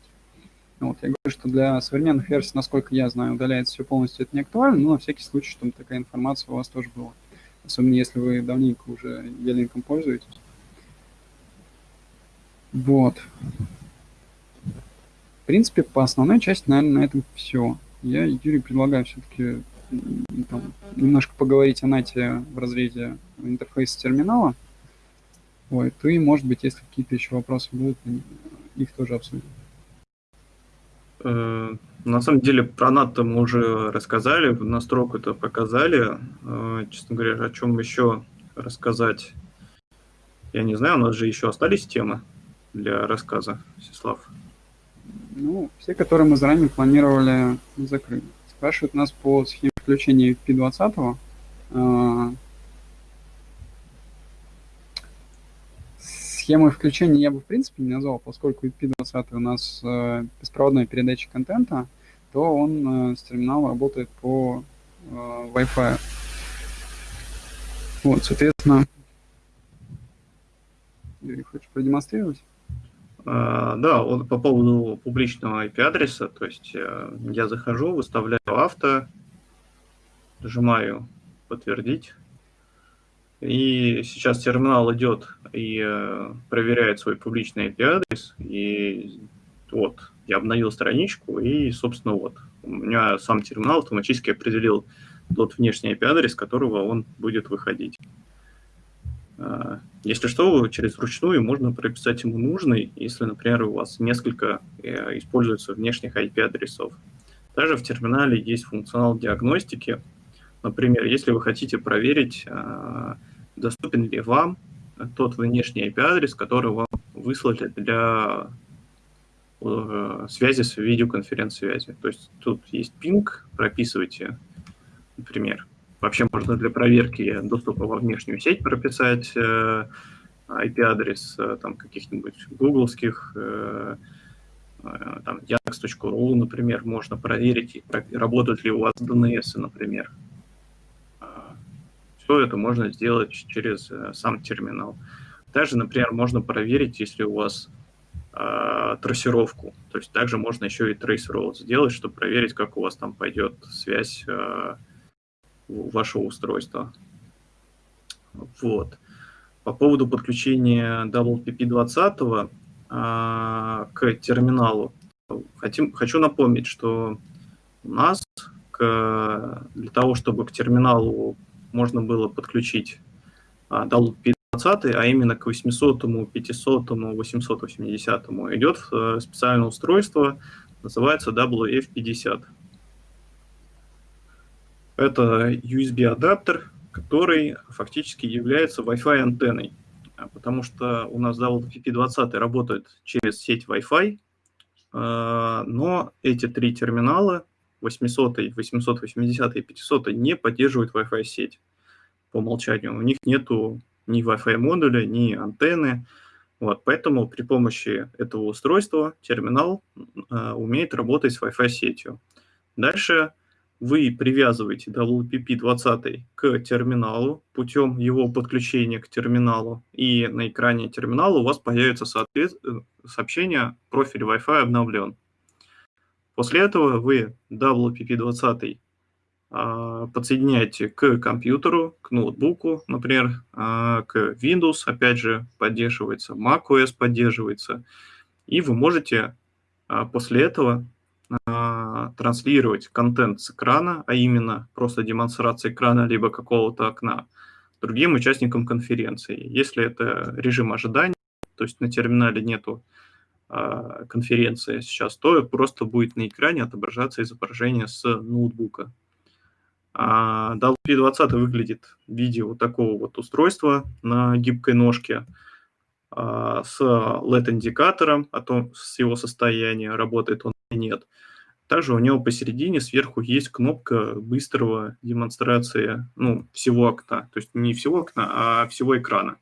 Вот, я говорю, что для современных версий, насколько я знаю, удаляется все полностью, это не актуально, но на всякий случай, чтобы такая информация у вас тоже была. Особенно если вы давненько уже Ялинком пользуетесь. Вот. Принципе, по основной части, наверное, на этом все. Я, Юрий, предлагаю все-таки немножко поговорить о нате в разрезе интерфейса терминала. Ой, ты, может быть, если какие-то еще вопросы будут, их тоже обсудим. Э, на самом деле про НАТО мы уже рассказали, настройку это показали. Э, честно говоря, о чем еще рассказать, я не знаю, у нас же еще остались темы для рассказа, Всеслав. Ну, все, которые мы заранее планировали, закрыли. Спрашивают нас по схеме включения P20. Схемы включения я бы в принципе не назвал, поскольку IP20 у нас э, беспроводная передача контента, то он э, с терминала работает по э, Wi-Fi. Вот, соответственно, хочешь продемонстрировать? Uh, да, вот по поводу публичного IP-адреса, то есть uh, я захожу, выставляю авто, нажимаю подтвердить, и сейчас терминал идет и э, проверяет свой публичный IP-адрес. И вот, я обновил страничку, и, собственно, вот, у меня сам терминал автоматически определил тот внешний IP-адрес, которого он будет выходить. Э, если что, через вручную можно прописать ему нужный, если, например, у вас несколько э, используется внешних IP-адресов. Также в терминале есть функционал диагностики. Например, если вы хотите проверить, э, доступен ли вам тот внешний IP-адрес, который вам выслали для связи с видеоконференц-связи. То есть тут есть пинг, прописывайте например. Вообще можно для проверки доступа во внешнюю сеть прописать IP-адрес там каких-нибудь гугловских, там Яндекс.ру, например, можно проверить, работают ли у вас DNS, например. Все это можно сделать через сам терминал. Также, например, можно проверить, если у вас э, трассировку. То есть также можно еще и trace сделать, чтобы проверить, как у вас там пойдет связь э, вашего устройства. Вот. По поводу подключения WPP20 э, к терминалу. Хотим, хочу напомнить, что у нас к, для того, чтобы к терминалу можно было подключить WPP 20, а именно к 800, 500, 880 идет э, специальное устройство, называется WF50. Это USB-адаптер, который фактически является Wi-Fi антенной, а потому что у нас WP20 работает через сеть Wi-Fi, э, но эти три терминала 800, 880 и 500 не поддерживают Wi-Fi сеть по умолчанию. У них нету ни Wi-Fi модуля, ни антенны. Вот, поэтому при помощи этого устройства терминал э, умеет работать с Wi-Fi сетью. Дальше вы привязываете WPP20 к терминалу путем его подключения к терминалу, и на экране терминала у вас появится соответ... Э, сообщение «Профиль Wi-Fi обновлен». После этого вы WPP20 а, подсоединяете к компьютеру, к ноутбуку, например, а, к Windows, опять же, поддерживается, macOS поддерживается, и вы можете а, после этого транслировать контент с экрана, а именно просто демонстрация экрана либо какого-то окна, другим участникам конференции. Если это режим ожидания, то есть на терминале нету конференции сейчас, то просто будет на экране отображаться изображение с ноутбука. А WP20 выглядит в виде вот такого вот устройства на гибкой ножке а, с LED-индикатором о том, с его состояния, работает он нет. Также у него посередине сверху есть кнопка быстрого демонстрации ну, всего окна. То есть не всего окна, а всего экрана.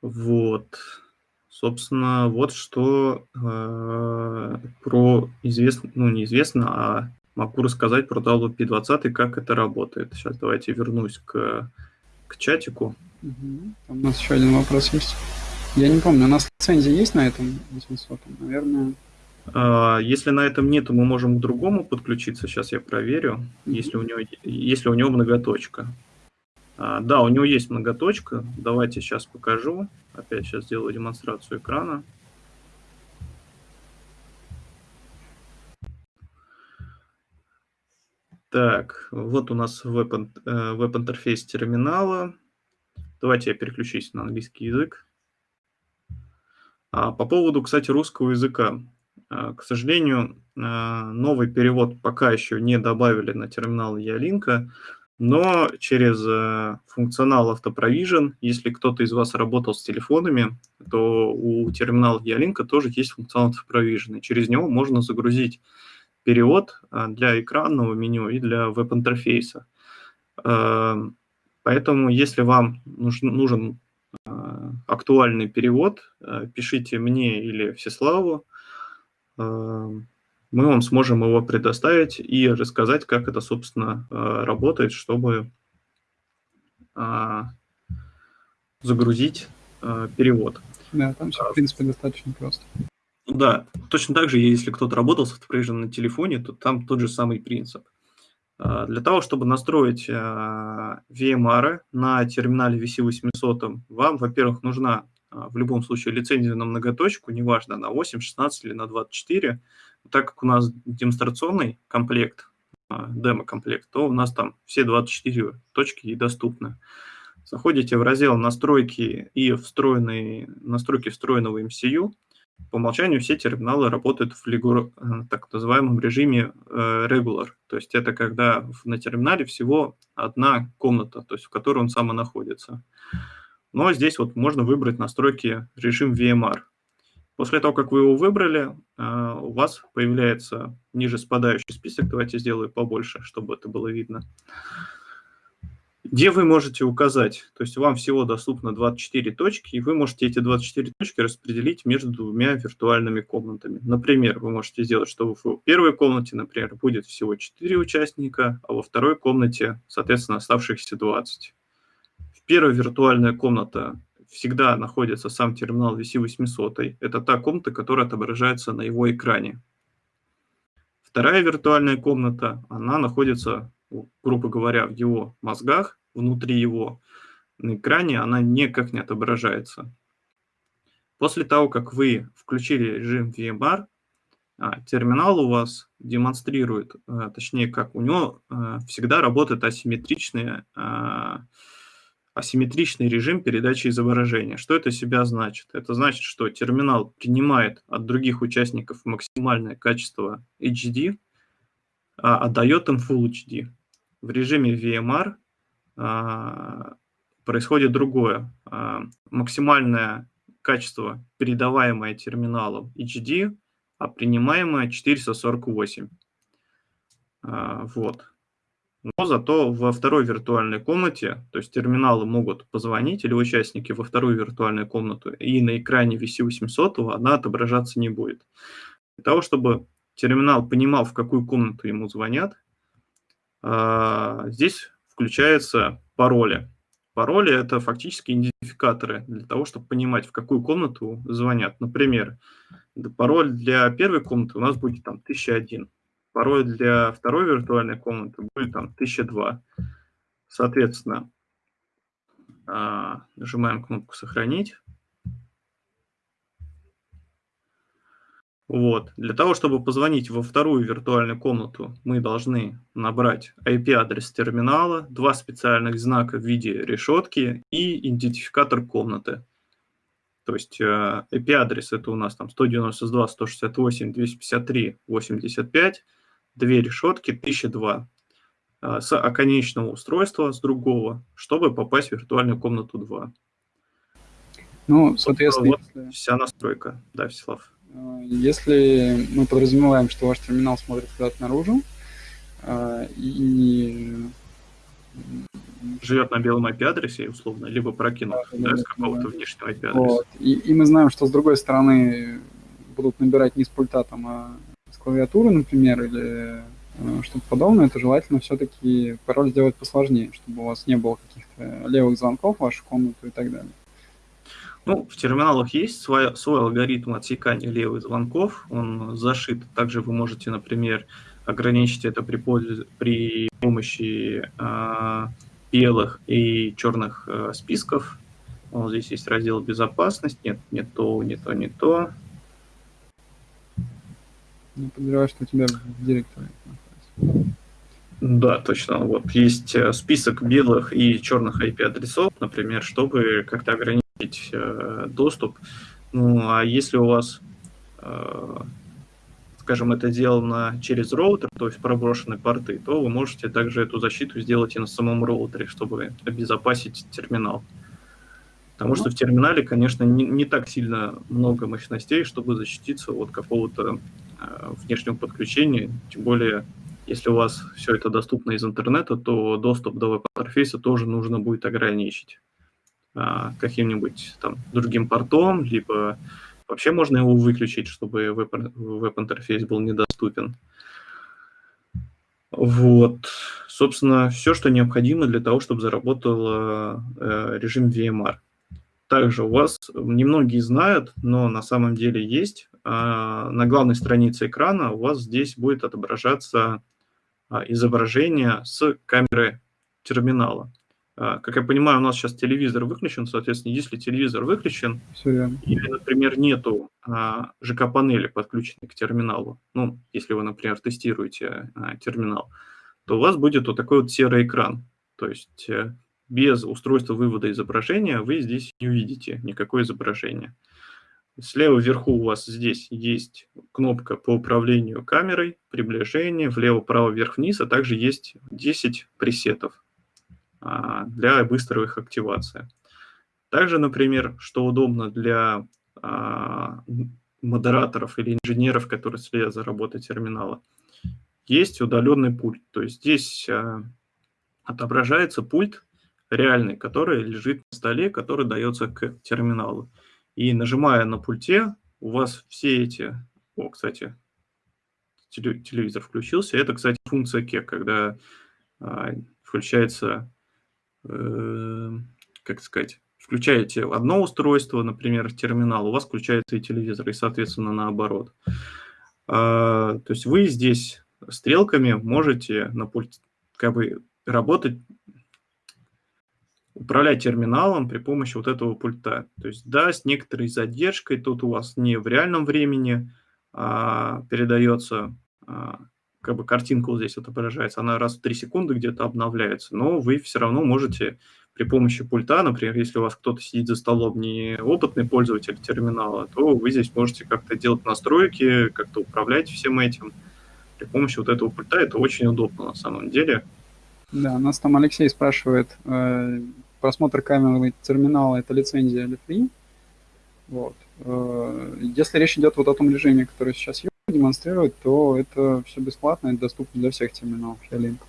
Вот. Собственно, вот что э, про известно, ну неизвестно, а могу рассказать про WP20, как это работает. Сейчас давайте вернусь к, к чатику. Угу. У нас еще один вопрос есть. Я не помню, у нас лицензия есть на этом 800? Наверное... А, если на этом нет, то мы можем к другому подключиться. Сейчас я проверю, mm если, у него, если у него многоточка. А, да, у него есть многоточка. Давайте сейчас покажу. Опять сейчас сделаю демонстрацию экрана. Так, вот у нас веб-интерфейс э, терминала. Давайте я переключусь на английский язык. А, по поводу, кстати, русского языка. А, к сожалению, а, новый перевод пока еще не добавили на терминал Ялинка, но через функционал автопровижен, если кто-то из вас работал с телефонами, то у терминала Ялинка тоже есть функционал автопровижен, и через него можно загрузить перевод для экранного меню и для веб-интерфейса. Поэтому, если вам нужен актуальный перевод, э, пишите мне или Всеславу, эм, мы вам сможем его предоставить и рассказать, как это, собственно, э, работает, чтобы а, загрузить э, перевод. Да, там все, в принципе, достаточно просто. Да, точно так же, если кто-то работал с автопровижен на телефоне, то там тот же самый принцип. А, для того, чтобы настроить а, VMR на терминале VC800, вам, во-первых, нужна а, в любом случае лицензия на многоточку, неважно, на 8, 16 или на 24. Так как у нас демонстрационный комплект, демо-комплект, то у нас там все 24 точки и доступны. Заходите в раздел «Настройки» и встроенные, настройки встроенного MCU – по умолчанию все терминалы работают в э, так называемом режиме э, regular. То есть это когда на терминале всего одна комната, то есть в которой он сам и находится. Но здесь вот можно выбрать настройки режим VMR. После того, как вы его выбрали, а, у вас появляется ниже спадающий список. Давайте сделаю побольше, чтобы это было видно. Где вы можете указать, то есть вам всего доступно 24 точки, и вы можете эти 24 точки распределить между двумя виртуальными комнатами. Например, вы можете сделать, что в первой комнате, например, будет всего 4 участника, а во второй комнате, соответственно, оставшихся 20. В первой виртуальная комната всегда находится сам терминал VC800. Это та комната, которая отображается на его экране. Вторая виртуальная комната, она находится, грубо говоря, в его мозгах, внутри его. На экране она никак не отображается. После того, как вы включили режим VMR, а, терминал у вас демонстрирует, а, точнее, как у него а, всегда работает асимметричная асимметричный режим передачи изображения. Что это себя значит? Это значит, что терминал принимает от других участников максимальное качество HD, а отдает им Full HD. В режиме VMR происходит другое. А, максимальное качество, передаваемое терминалом HD, а принимаемое 448. А, вот. Но зато во второй виртуальной комнате, то есть терминалы могут позвонить или участники во вторую виртуальную комнату, и на экране VC800 она отображаться не будет. Для того, чтобы терминал понимал, в какую комнату ему звонят, а, здесь включаются пароли. Пароли – это фактически идентификаторы для того, чтобы понимать, в какую комнату звонят. Например, пароль для первой комнаты у нас будет там 1001 Пароль для второй виртуальной комнаты будет там 1002. Соответственно, а, нажимаем кнопку «Сохранить». Вот. Для того, чтобы позвонить во вторую виртуальную комнату, мы должны набрать IP-адрес терминала, два специальных знака в виде решетки и идентификатор комнаты. То есть IP-адрес это у нас там 192.168.253.85, две решетки 1002 а, с оконечного устройства, с другого, чтобы попасть в виртуальную комнату 2. Ну, соответственно... Вот если... вся настройка, да, Всеслав. А, если мы подразумеваем, что ваш терминал смотрит куда-то наружу, а, и живет на белом IP-адресе, условно, либо прокинут да, да, с какого-то да. внешнего IP-адреса. Вот. И, и мы знаем, что с другой стороны будут набирать не с пульта, там, а с клавиатуры, например, или э, что-то подобное, то желательно все-таки пароль сделать посложнее, чтобы у вас не было каких-то левых звонков в вашу комнату и так далее. Ну, в терминалах есть свой, свой алгоритм отсекания левых звонков, он зашит. Также вы можете, например, ограничить это при, при помощи э, белых и черных э, списков. Вот здесь есть раздел «Безопасность». Нет, не то, не то, не то. Я подозреваю, что у тебя в директоре Да, точно. Вот есть э, список белых и черных IP-адресов, например, чтобы как-то ограничить доступ. Ну, а если у вас, э, скажем, это сделано через роутер, то есть проброшены порты, то вы можете также эту защиту сделать и на самом роутере, чтобы обезопасить терминал. Потому что в терминале, конечно, не, не так сильно много мощностей, чтобы защититься от какого-то Э, внешнего подключения, тем более, если у вас все это доступно из интернета, то доступ до веб-интерфейса тоже нужно будет ограничить каким-нибудь там другим портом, либо вообще можно его выключить, чтобы веб-интерфейс был недоступен. Вот, собственно, все, что необходимо для того, чтобы заработал э, режим VMR. Также у вас немногие знают, но на самом деле есть а, на главной странице экрана у вас здесь будет отображаться а, изображение с камеры терминала. А, как я понимаю, у нас сейчас телевизор выключен, соответственно, если телевизор выключен, или, например, нету ЖК-панели, подключенной к терминалу, ну, если вы, например, тестируете терминал, то у вас будет вот такой вот серый экран. То есть э, без устройства вывода изображения вы здесь не увидите никакое изображение. Слева вверху у вас здесь есть кнопка по управлению камерой, приближение, влево, право, вверх, вниз, а также есть 10 пресетов а, для быстрой их активации. Также, например, что удобно для а, модераторов или инженеров, которые следят за работой терминала, есть удаленный пульт. То есть здесь а, отображается пульт реальный, который лежит на столе, который дается к терминалу. И нажимая на пульте, у вас все эти... О, кстати, телевизор включился. Это, кстати, функция кек, когда а, включается, как сказать, включаете одно устройство, например, терминал, у вас включается и телевизор, и, соответственно, наоборот. А, то есть вы здесь стрелками можете на пульт как бы работать, управлять терминалом при помощи вот этого пульта. То есть, да, с некоторой задержкой, тут у вас не в реальном времени а, передается а, как бы картинка вот здесь отображается, она раз в 3 секунды где-то обновляется, но вы все равно можете при помощи пульта, например, если у вас кто-то сидит за столом не опытный пользователь терминала, то вы здесь можете как-то делать настройки, как-то управлять всем этим при помощи вот этого пульта. Это очень удобно на самом деле. Да, нас там Алексей спрашивает, э, просмотр камеры терминала – это лицензия или free? Вот. Э, если речь идет вот о том режиме, который сейчас демонстрирует, то это все бесплатно, это доступно для всех терминалов Ялинк.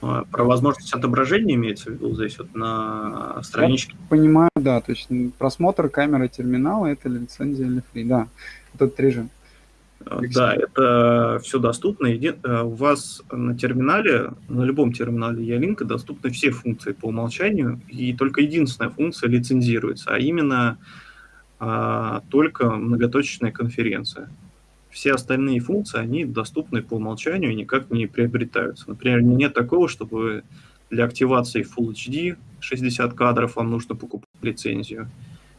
А, про возможность отображения имеется в виду здесь вот на страничке? Я понимаю, да, то есть просмотр камеры терминала – это лицензия или free, да, этот режим. А, да, это все доступно. Э, у вас на терминале, на любом терминале Ялинка доступны все функции по умолчанию, и только единственная функция лицензируется, а именно а, только многоточечная конференция все остальные функции, они доступны по умолчанию и никак не приобретаются. Например, нет такого, чтобы для активации Full HD 60 кадров вам нужно покупать лицензию.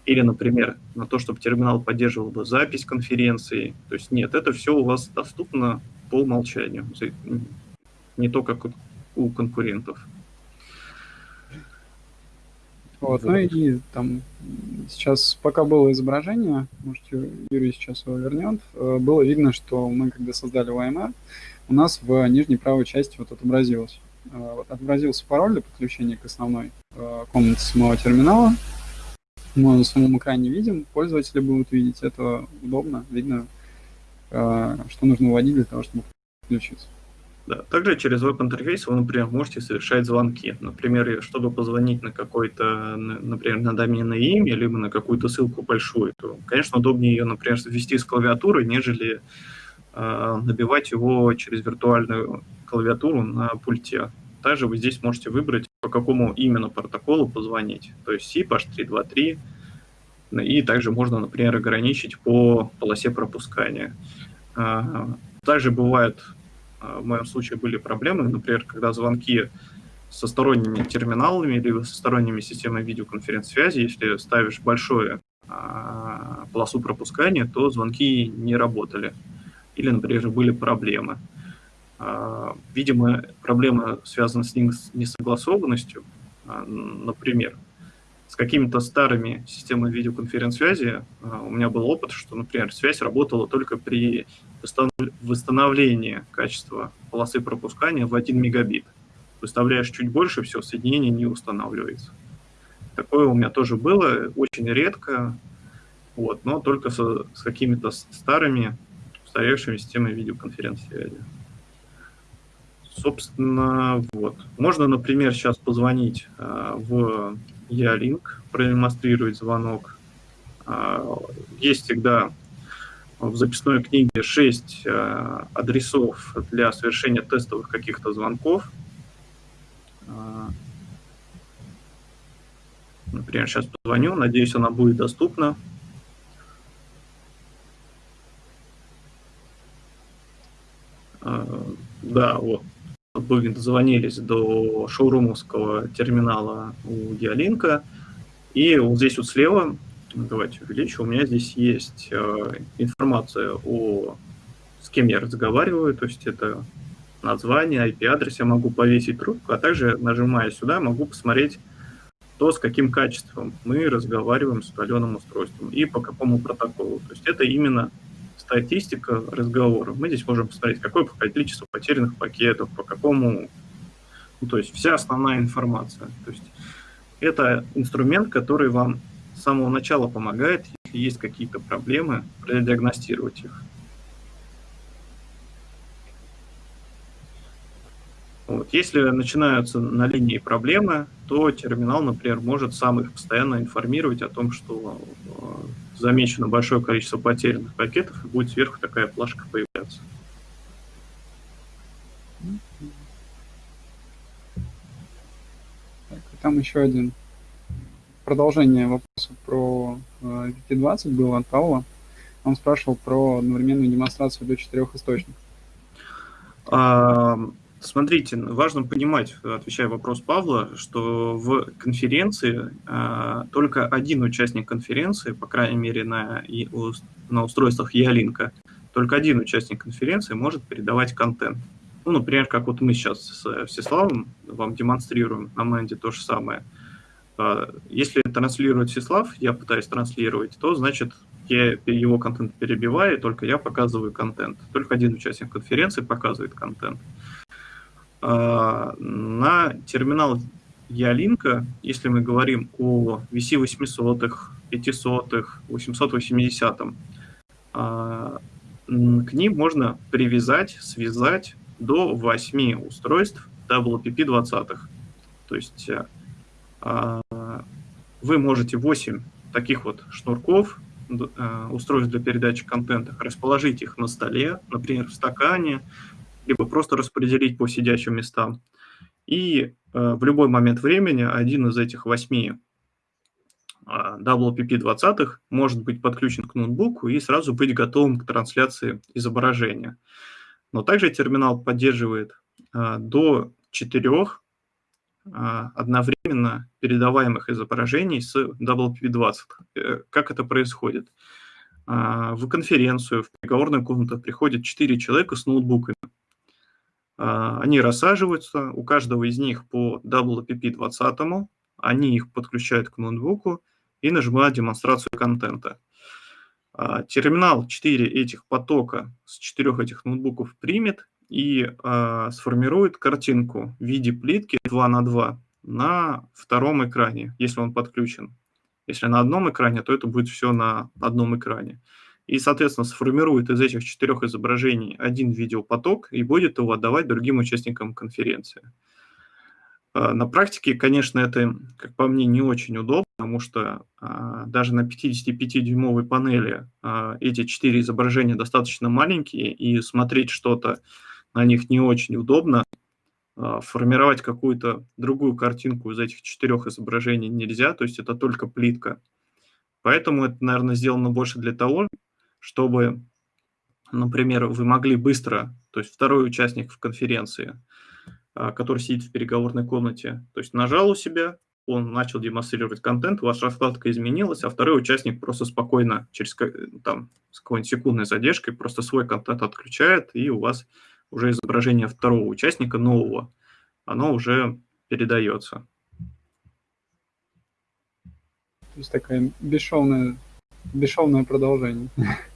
Или, например, на то, чтобы терминал поддерживал бы запись конференции. То есть нет, это все у вас доступно по умолчанию. Не то, как у конкурентов. Вот, ну и там сейчас, пока было изображение, может, Юрий сейчас его вернет, э, было видно, что мы, когда создали YMR, у нас в нижней правой части вот отобразилось. Э, вот отобразился пароль для подключения к основной э, комнате самого терминала. Мы на самом экране видим, пользователи будут видеть, это удобно, видно, что нужно вводить для того, чтобы подключиться. Да. Также через веб-интерфейс вы, например, можете совершать звонки. Например, чтобы позвонить на какой-то, например, на доменное имя, либо на какую-то ссылку большую, то, конечно, удобнее ее, например, ввести с клавиатуры, нежели э, набивать его через виртуальную клавиатуру на пульте. Также вы здесь можете выбрать, по какому именно протоколу позвонить. То есть SIP, H323, и также можно, например, ограничить по полосе пропускания. А, также бывает а, в моем случае были проблемы, например, когда звонки со сторонними терминалами или со сторонними системами видеоконференц-связи, если ставишь большую а, полосу пропускания, то звонки не работали. Или, например, были проблемы. А, видимо, проблема связана с несогласованностью. Например, с какими-то старыми системами видеоконференц-связи у меня был опыт, что, например, связь работала только при восстановление качества полосы пропускания в 1 мегабит. Выставляешь чуть больше, все, соединение не устанавливается. Такое у меня тоже было, очень редко, вот, но только со, с какими-то старыми, устаревшими системами видеоконференц-связи. Собственно, вот. Можно, например, сейчас позвонить э, в Ялинк, продемонстрировать звонок. Э, есть всегда в записной книге 6 э, адресов для совершения тестовых каких-то звонков. Э, например, сейчас позвоню, надеюсь, она будет доступна. Э, да, вот. Вы дозвонились до шоурумовского терминала у Диалинка. И вот здесь вот слева давайте увеличу, у меня здесь есть э, информация о с кем я разговариваю, то есть это название, IP-адрес, я могу повесить трубку, а также, нажимая сюда, могу посмотреть то, с каким качеством мы разговариваем с удаленным устройством и по какому протоколу. То есть это именно статистика разговора. Мы здесь можем посмотреть, какое количество потерянных пакетов, по какому... Ну, то есть вся основная информация. То есть это инструмент, который вам самого начала помогает, если есть какие-то проблемы, продиагностировать их. Вот. Если начинаются на линии проблемы, то терминал, например, может сам их постоянно информировать о том, что э, замечено большое количество потерянных пакетов, и будет сверху такая плашка появляться. Так, там еще один продолжение вопроса про э, VP20 было от Павла. Он спрашивал про одновременную демонстрацию до четырех источников. А, смотрите, важно понимать, отвечая вопрос Павла, что в конференции а, только один участник конференции, по крайней мере на, на устройствах Ялинка, только один участник конференции может передавать контент. Ну, например, как вот мы сейчас с Всеславом вам демонстрируем на Мэнде то же самое – если транслирует Всеслав, я пытаюсь транслировать, то значит я его контент перебиваю, только я показываю контент. Только один участник конференции показывает контент. А, на терминал Ялинка, если мы говорим о VC 800, 500, 880, к ним можно привязать, связать до 8 устройств WPP-20. То есть а, вы можете 8 таких вот шнурков, а, устройств для передачи контента, расположить их на столе, например, в стакане, либо просто распределить по сидящим местам. И а, в любой момент времени один из этих восьми WPP-20 может быть подключен к ноутбуку и сразу быть готовым к трансляции изображения. Но также терминал поддерживает до четырех а, одновременно передаваемых изображений с WP20. Э, как это происходит? А, в конференцию, в переговорную комнату приходят 4 человека с ноутбуками. А, они рассаживаются, у каждого из них по WPP20, они их подключают к ноутбуку и нажимают демонстрацию контента. Терминал 4 этих потока с 4 этих ноутбуков примет и э, сформирует картинку в виде плитки 2 на 2 на втором экране, если он подключен. Если на одном экране, то это будет все на одном экране. И, соответственно, сформирует из этих четырех изображений один видеопоток и будет его отдавать другим участникам конференции. На практике, конечно, это, как по мне, не очень удобно, потому что а, даже на 55-дюймовой панели а, эти четыре изображения достаточно маленькие, и смотреть что-то на них не очень удобно. А, формировать какую-то другую картинку из этих четырех изображений нельзя, то есть это только плитка. Поэтому это, наверное, сделано больше для того, чтобы, например, вы могли быстро, то есть второй участник в конференции, а, который сидит в переговорной комнате, то есть нажал у себя, он начал демонстрировать контент, ваша раскладка изменилась, а второй участник просто спокойно, через там, с какой-нибудь секундной задержкой, просто свой контент отключает, и у вас уже изображение второго участника, нового, оно уже передается. То есть такое бесшовное, бесшовное продолжение.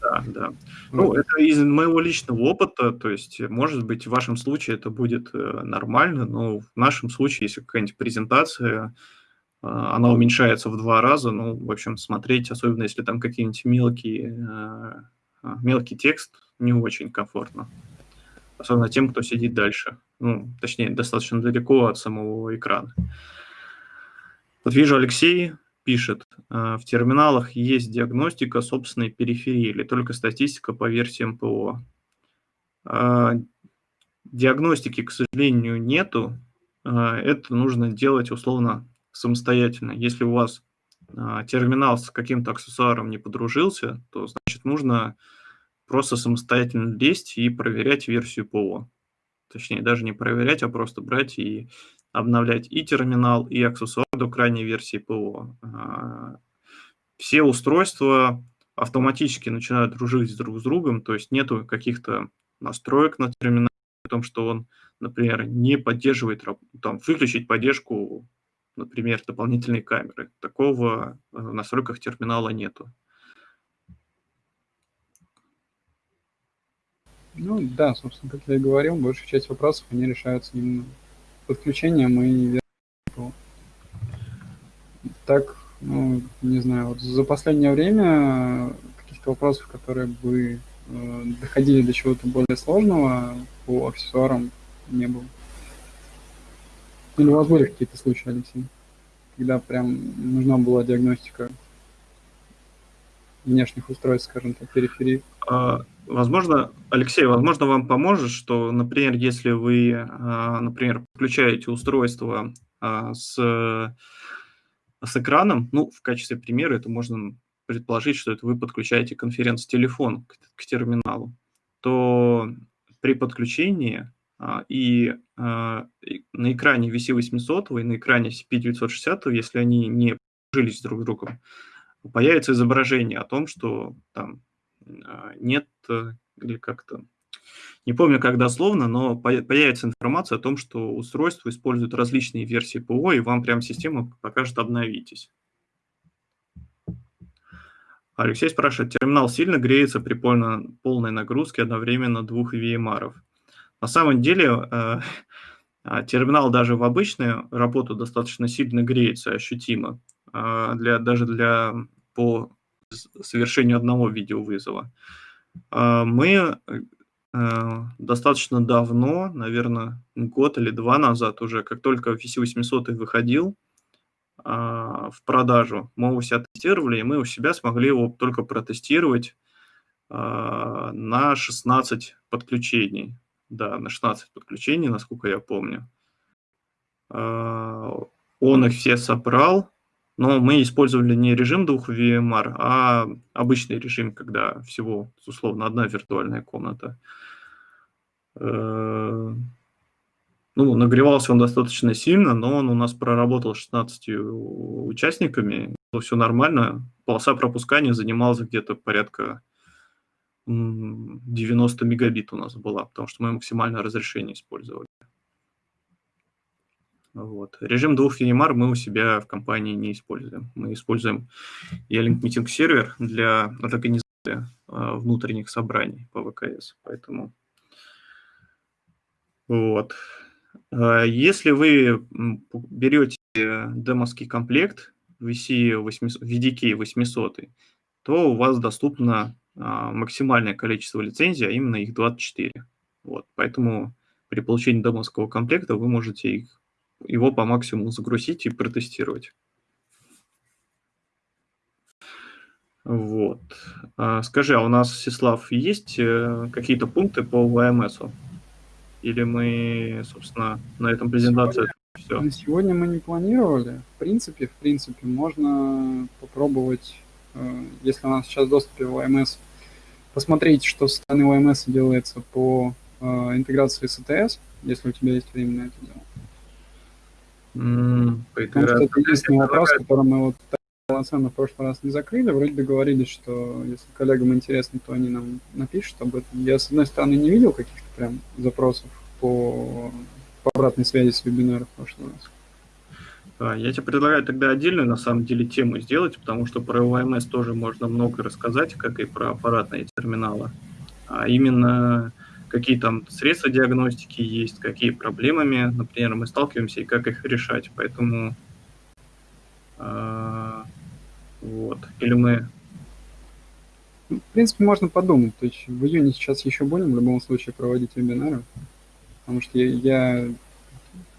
Да, да. [laughs] Ну, это из моего личного опыта, то есть, может быть, в вашем случае это будет э, нормально, но в нашем случае, если какая-нибудь презентация, э, она уменьшается в два раза, ну, в общем, смотреть, особенно если там какие-нибудь мелкие, э, мелкий текст, не очень комфортно особенно тем, кто сидит дальше, ну, точнее, достаточно далеко от самого экрана. Вот вижу, Алексей пишет, «А, в терминалах есть диагностика собственной периферии или только статистика по версиям ПО. А, диагностики, к сожалению, нету. А, это нужно делать условно самостоятельно. Если у вас терминал с каким-то аксессуаром не подружился, то значит нужно просто самостоятельно лезть и проверять версию ПО. Точнее, даже не проверять, а просто брать и обновлять и терминал, и аксессуар до крайней версии ПО. А, все устройства автоматически начинают дружить друг с другом, то есть нету каких-то настроек на терминале, о том, что он, например, не поддерживает, там, выключить поддержку, например, дополнительной камеры. Такого в настройках терминала нету. Ну да, собственно, как я и говорил, большая часть вопросов, они решаются именно подключением и Так, Ну, не знаю, вот за последнее время каких-то вопросов, которые бы э, доходили до чего-то более сложного по аксессуарам не было. Или у вас были какие-то случаи, Алексей, когда прям нужна была диагностика внешних устройств, скажем так, периферии? А, возможно, Алексей, возможно, вам поможет, что, например, если вы, а, например, подключаете устройство а, с, с экраном, ну, в качестве примера это можно предположить, что это вы подключаете конференц-телефон к, к терминалу, то при подключении и на экране VC800 и на экране CP960, если они не жились друг с другом, появится изображение о том, что там а, нет э, или как-то, не помню как дословно, но появится информация о том, что устройство использует различные версии ПО, и вам прям система покажет «обновитесь». Алексей спрашивает, терминал сильно греется при полной нагрузке одновременно двух VMR? На самом деле э, [laughs] а, терминал даже в обычную работу достаточно сильно греется ощутимо, для, даже для, по совершению одного видеовызова. А, мы э, достаточно давно, наверное, год или два назад уже, как только VC800 выходил в продажу, мы его себя тестировали, и мы у себя смогли его только протестировать на 16 подключений да, на 16 подключений, насколько я помню. А, он их все собрал, но мы использовали не режим двух VMR, а обычный режим, когда всего, условно, одна виртуальная комната. Э, ну, нагревался он достаточно сильно, но он у нас проработал 16 участниками, все нормально. Полоса пропускания занималась где-то порядка 90 мегабит у нас была, потому что мы максимальное разрешение использовали. Вот. Режим двух EMR мы у себя в компании не используем. Мы используем E-Link Meeting сервер для организации а, внутренних собраний по ВКС. Поэтому вот. А, если вы берете демовский комплект VC 800, VDK 800, то у вас доступно а, максимальное количество лицензий, а именно их 24. Вот, поэтому при получении домовского комплекта вы можете их, его по максимуму загрузить и протестировать. Вот. А, скажи, а у нас, Сеслав, есть э, какие-то пункты по ВМС? Или мы, собственно, на этом презентации все? На сегодня мы не планировали. В принципе, в принципе, можно попробовать, э, если у нас сейчас доступ в ВМС посмотреть, что со стороны OMS делается по э, интеграции с ETS, если у тебя есть время на это дело. Mm, что это единственный вопрос, который мы вот полноценно в прошлый раз не закрыли. Вроде договорились, что если коллегам интересно, то они нам напишут об этом. Я, с одной стороны, не видел каких-то прям запросов по, по обратной связи с вебинара в прошлый раз. А, я тебе предлагаю тогда отдельную, на самом деле, тему сделать, потому что про ОМС тоже можно много рассказать, как и про аппаратные терминалы. А именно, какие там средства диагностики есть, какие проблемами, например, мы сталкиваемся и как их решать. Поэтому э, вот. Или мы... В принципе, можно подумать. То есть в июне сейчас еще будем в любом случае проводить вебинары, потому что я, я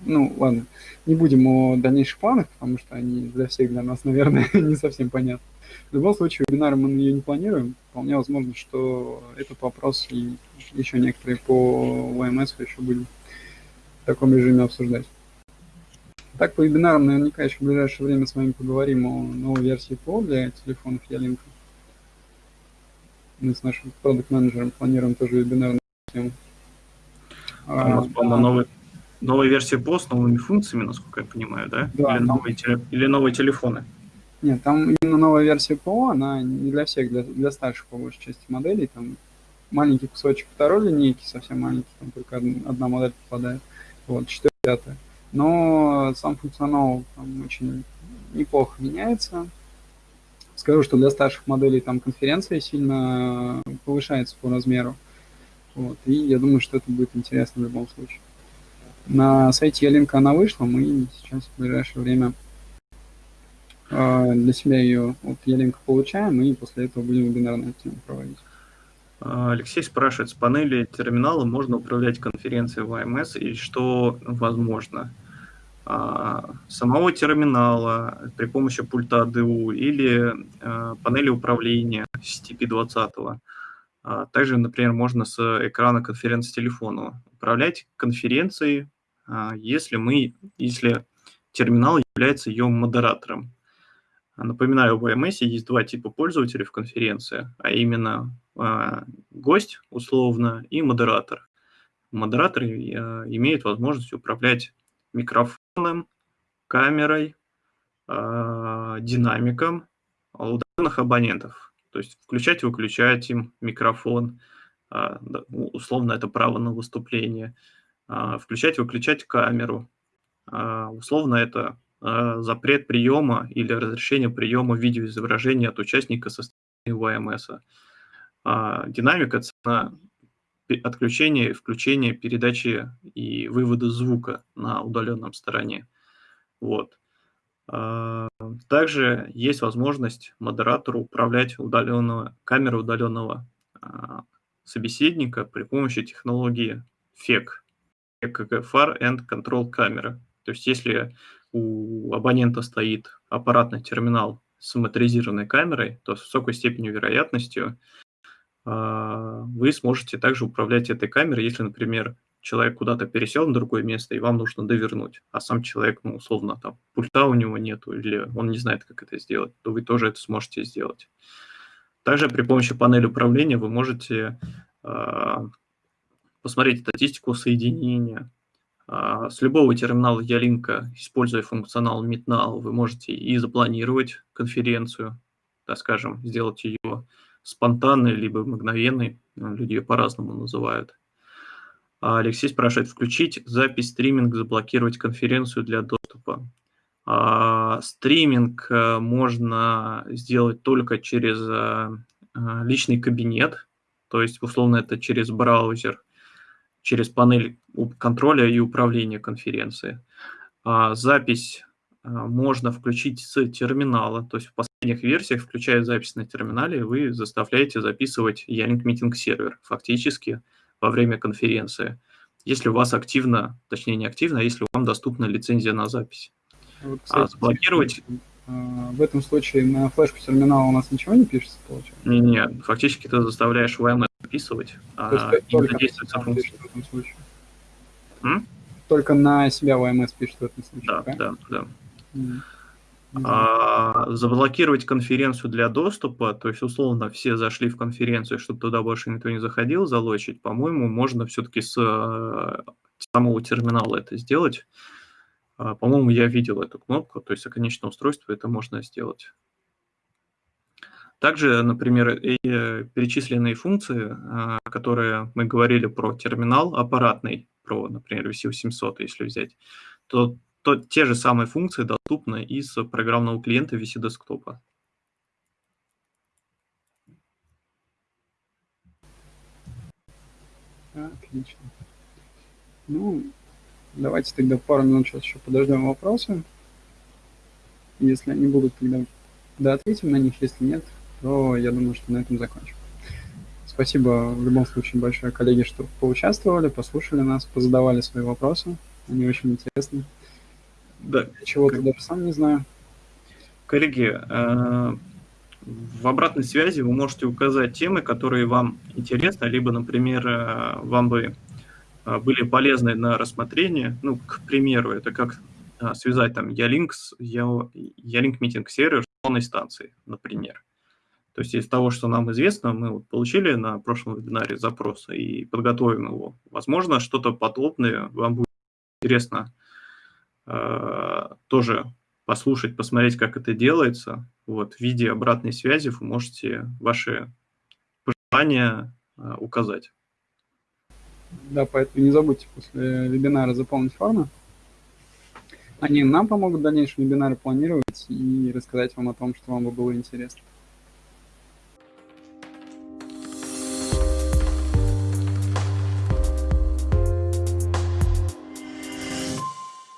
ну, ладно, не будем о дальнейших планах, потому что они для всех для нас, [laughs] наверное, не совсем понятны. В любом случае, вебинары мы ее не планируем. Вполне возможно, что этот вопрос и еще некоторые по ВМС еще будем в таком режиме обсуждать. Так, по вебинарам наверняка еще в ближайшее время с вами поговорим о новой версии ПО для телефонов Ялинка. Мы с нашим продукт-менеджером планируем тоже вебинар на тему. А, у нас, по-моему, новый новая версия PO с новыми функциями, насколько я понимаю, да? да или, там... новые или новые телефоны? Нет, там именно новая версия ПО, она не для всех, для, для старших по большей части моделей. Там маленький кусочек второй линейки, совсем маленький, там только одна модель попадает. Вот, 4 пятая. Но сам функционал там очень неплохо меняется. Скажу, что для старших моделей там конференция сильно повышается по размеру. Вот, и я думаю, что это будет интересно в любом случае. На сайте Ялинка она вышла, мы сейчас в ближайшее время для себя ее от Ялинка получаем, и после этого будем вебинар на эту тему проводить. Алексей спрашивает, с панели терминала можно управлять конференцией в AMS и что возможно? А, самого терминала при помощи пульта ДУ или а, панели управления CTP-20. А, также, например, можно с экрана конференц-телефона управлять конференцией, если, мы, если терминал является ее модератором. Напоминаю, в AMS есть два типа пользователей в конференции, а именно гость, условно, и модератор. Модератор имеет возможность управлять микрофоном, камерой, а, динамиком удаленных абонентов. То есть включать, выключать им микрофон, а, условно это право на выступление, а, включать, выключать камеру, условно это запрет приема или разрешение приема видеоизображения от участника со стороны ВМС. Динамик – это отключения, включения, передачи и вывода звука на удаленном стороне. Вот. А, также есть возможность модератору управлять удаленного, камерой удаленного а, собеседника при помощи технологии FEC, Far End Control Camera. То есть если у абонента стоит аппаратный терминал с моторизированной камерой, то с высокой степенью вероятностью а, вы сможете также управлять этой камерой, если, например, человек куда-то пересел на другое место, и вам нужно довернуть, а сам человек, ну, условно, там, пульта у него нету, или он не знает, как это сделать, то вы тоже это сможете сделать. Также при помощи панели управления вы можете э, посмотреть статистику соединения. Э, с любого терминала Ялинка, используя функционал MeetNow, вы можете и запланировать конференцию, так скажем, сделать ее спонтанный, либо мгновенный, ну, люди ее по-разному называют. А Алексей спрашивает, включить запись стриминг, заблокировать конференцию для доступа. А, стриминг э, можно сделать только через а, личный кабинет, то есть, условно, это через браузер, через панель контроля и управления конференцией. А запись можно включить с терминала, то есть в последних версиях, включая запись на терминале, вы заставляете записывать Ялинк Meeting сервер фактически во время конференции, если у вас активно, точнее не активно, а если вам доступна лицензия на запись. Вот, кстати, а заблокировать... А, в этом случае на флешку терминала у нас ничего не пишется, получается? Не, не, фактически ты заставляешь VMS записывать, а именно действуется функция. В этом случае. М? Только на себя VMS пишет в этом случае, Да, да, да. Mm. А, заблокировать конференцию для доступа, то есть условно все зашли в конференцию, чтобы туда больше никто не заходил, залочить, по-моему, можно все-таки с э, самого терминала это сделать. А, по-моему, я видел эту кнопку, то есть о конечном устройстве это можно сделать. Также, например, и э, перечисленные функции, а, которые мы говорили про терминал аппаратный, про, например, VC800, если взять, то то те же самые функции доступны из программного клиента VC десктопа. Отлично. Ну, давайте тогда пару минут сейчас еще подождем вопросы. Если они будут, тогда да, ответим на них. Если нет, то я думаю, что на этом закончим. Спасибо в любом случае большое, коллеги, что поучаствовали, послушали нас, позадавали свои вопросы. Они очень интересны. Да. Чего-то даже сам не знаю. Коллеги, э, в обратной связи вы можете указать темы, которые вам интересны, либо, например, э, вам бы э, были полезны на рассмотрение. Ну, к примеру, это как связать там Ялинк Ялинк митинг сервер с полной станцией, например. То есть из того, что нам известно, мы вот получили на прошлом вебинаре запрос и подготовим его. Возможно, что-то подобное вам будет интересно Э, тоже послушать, посмотреть, как это делается. Вот, в виде обратной связи вы можете ваши пожелания э, указать. Да, поэтому не забудьте после вебинара заполнить форму. Они нам помогут в дальнейшем вебинары планировать и рассказать вам о том, что вам бы было интересно.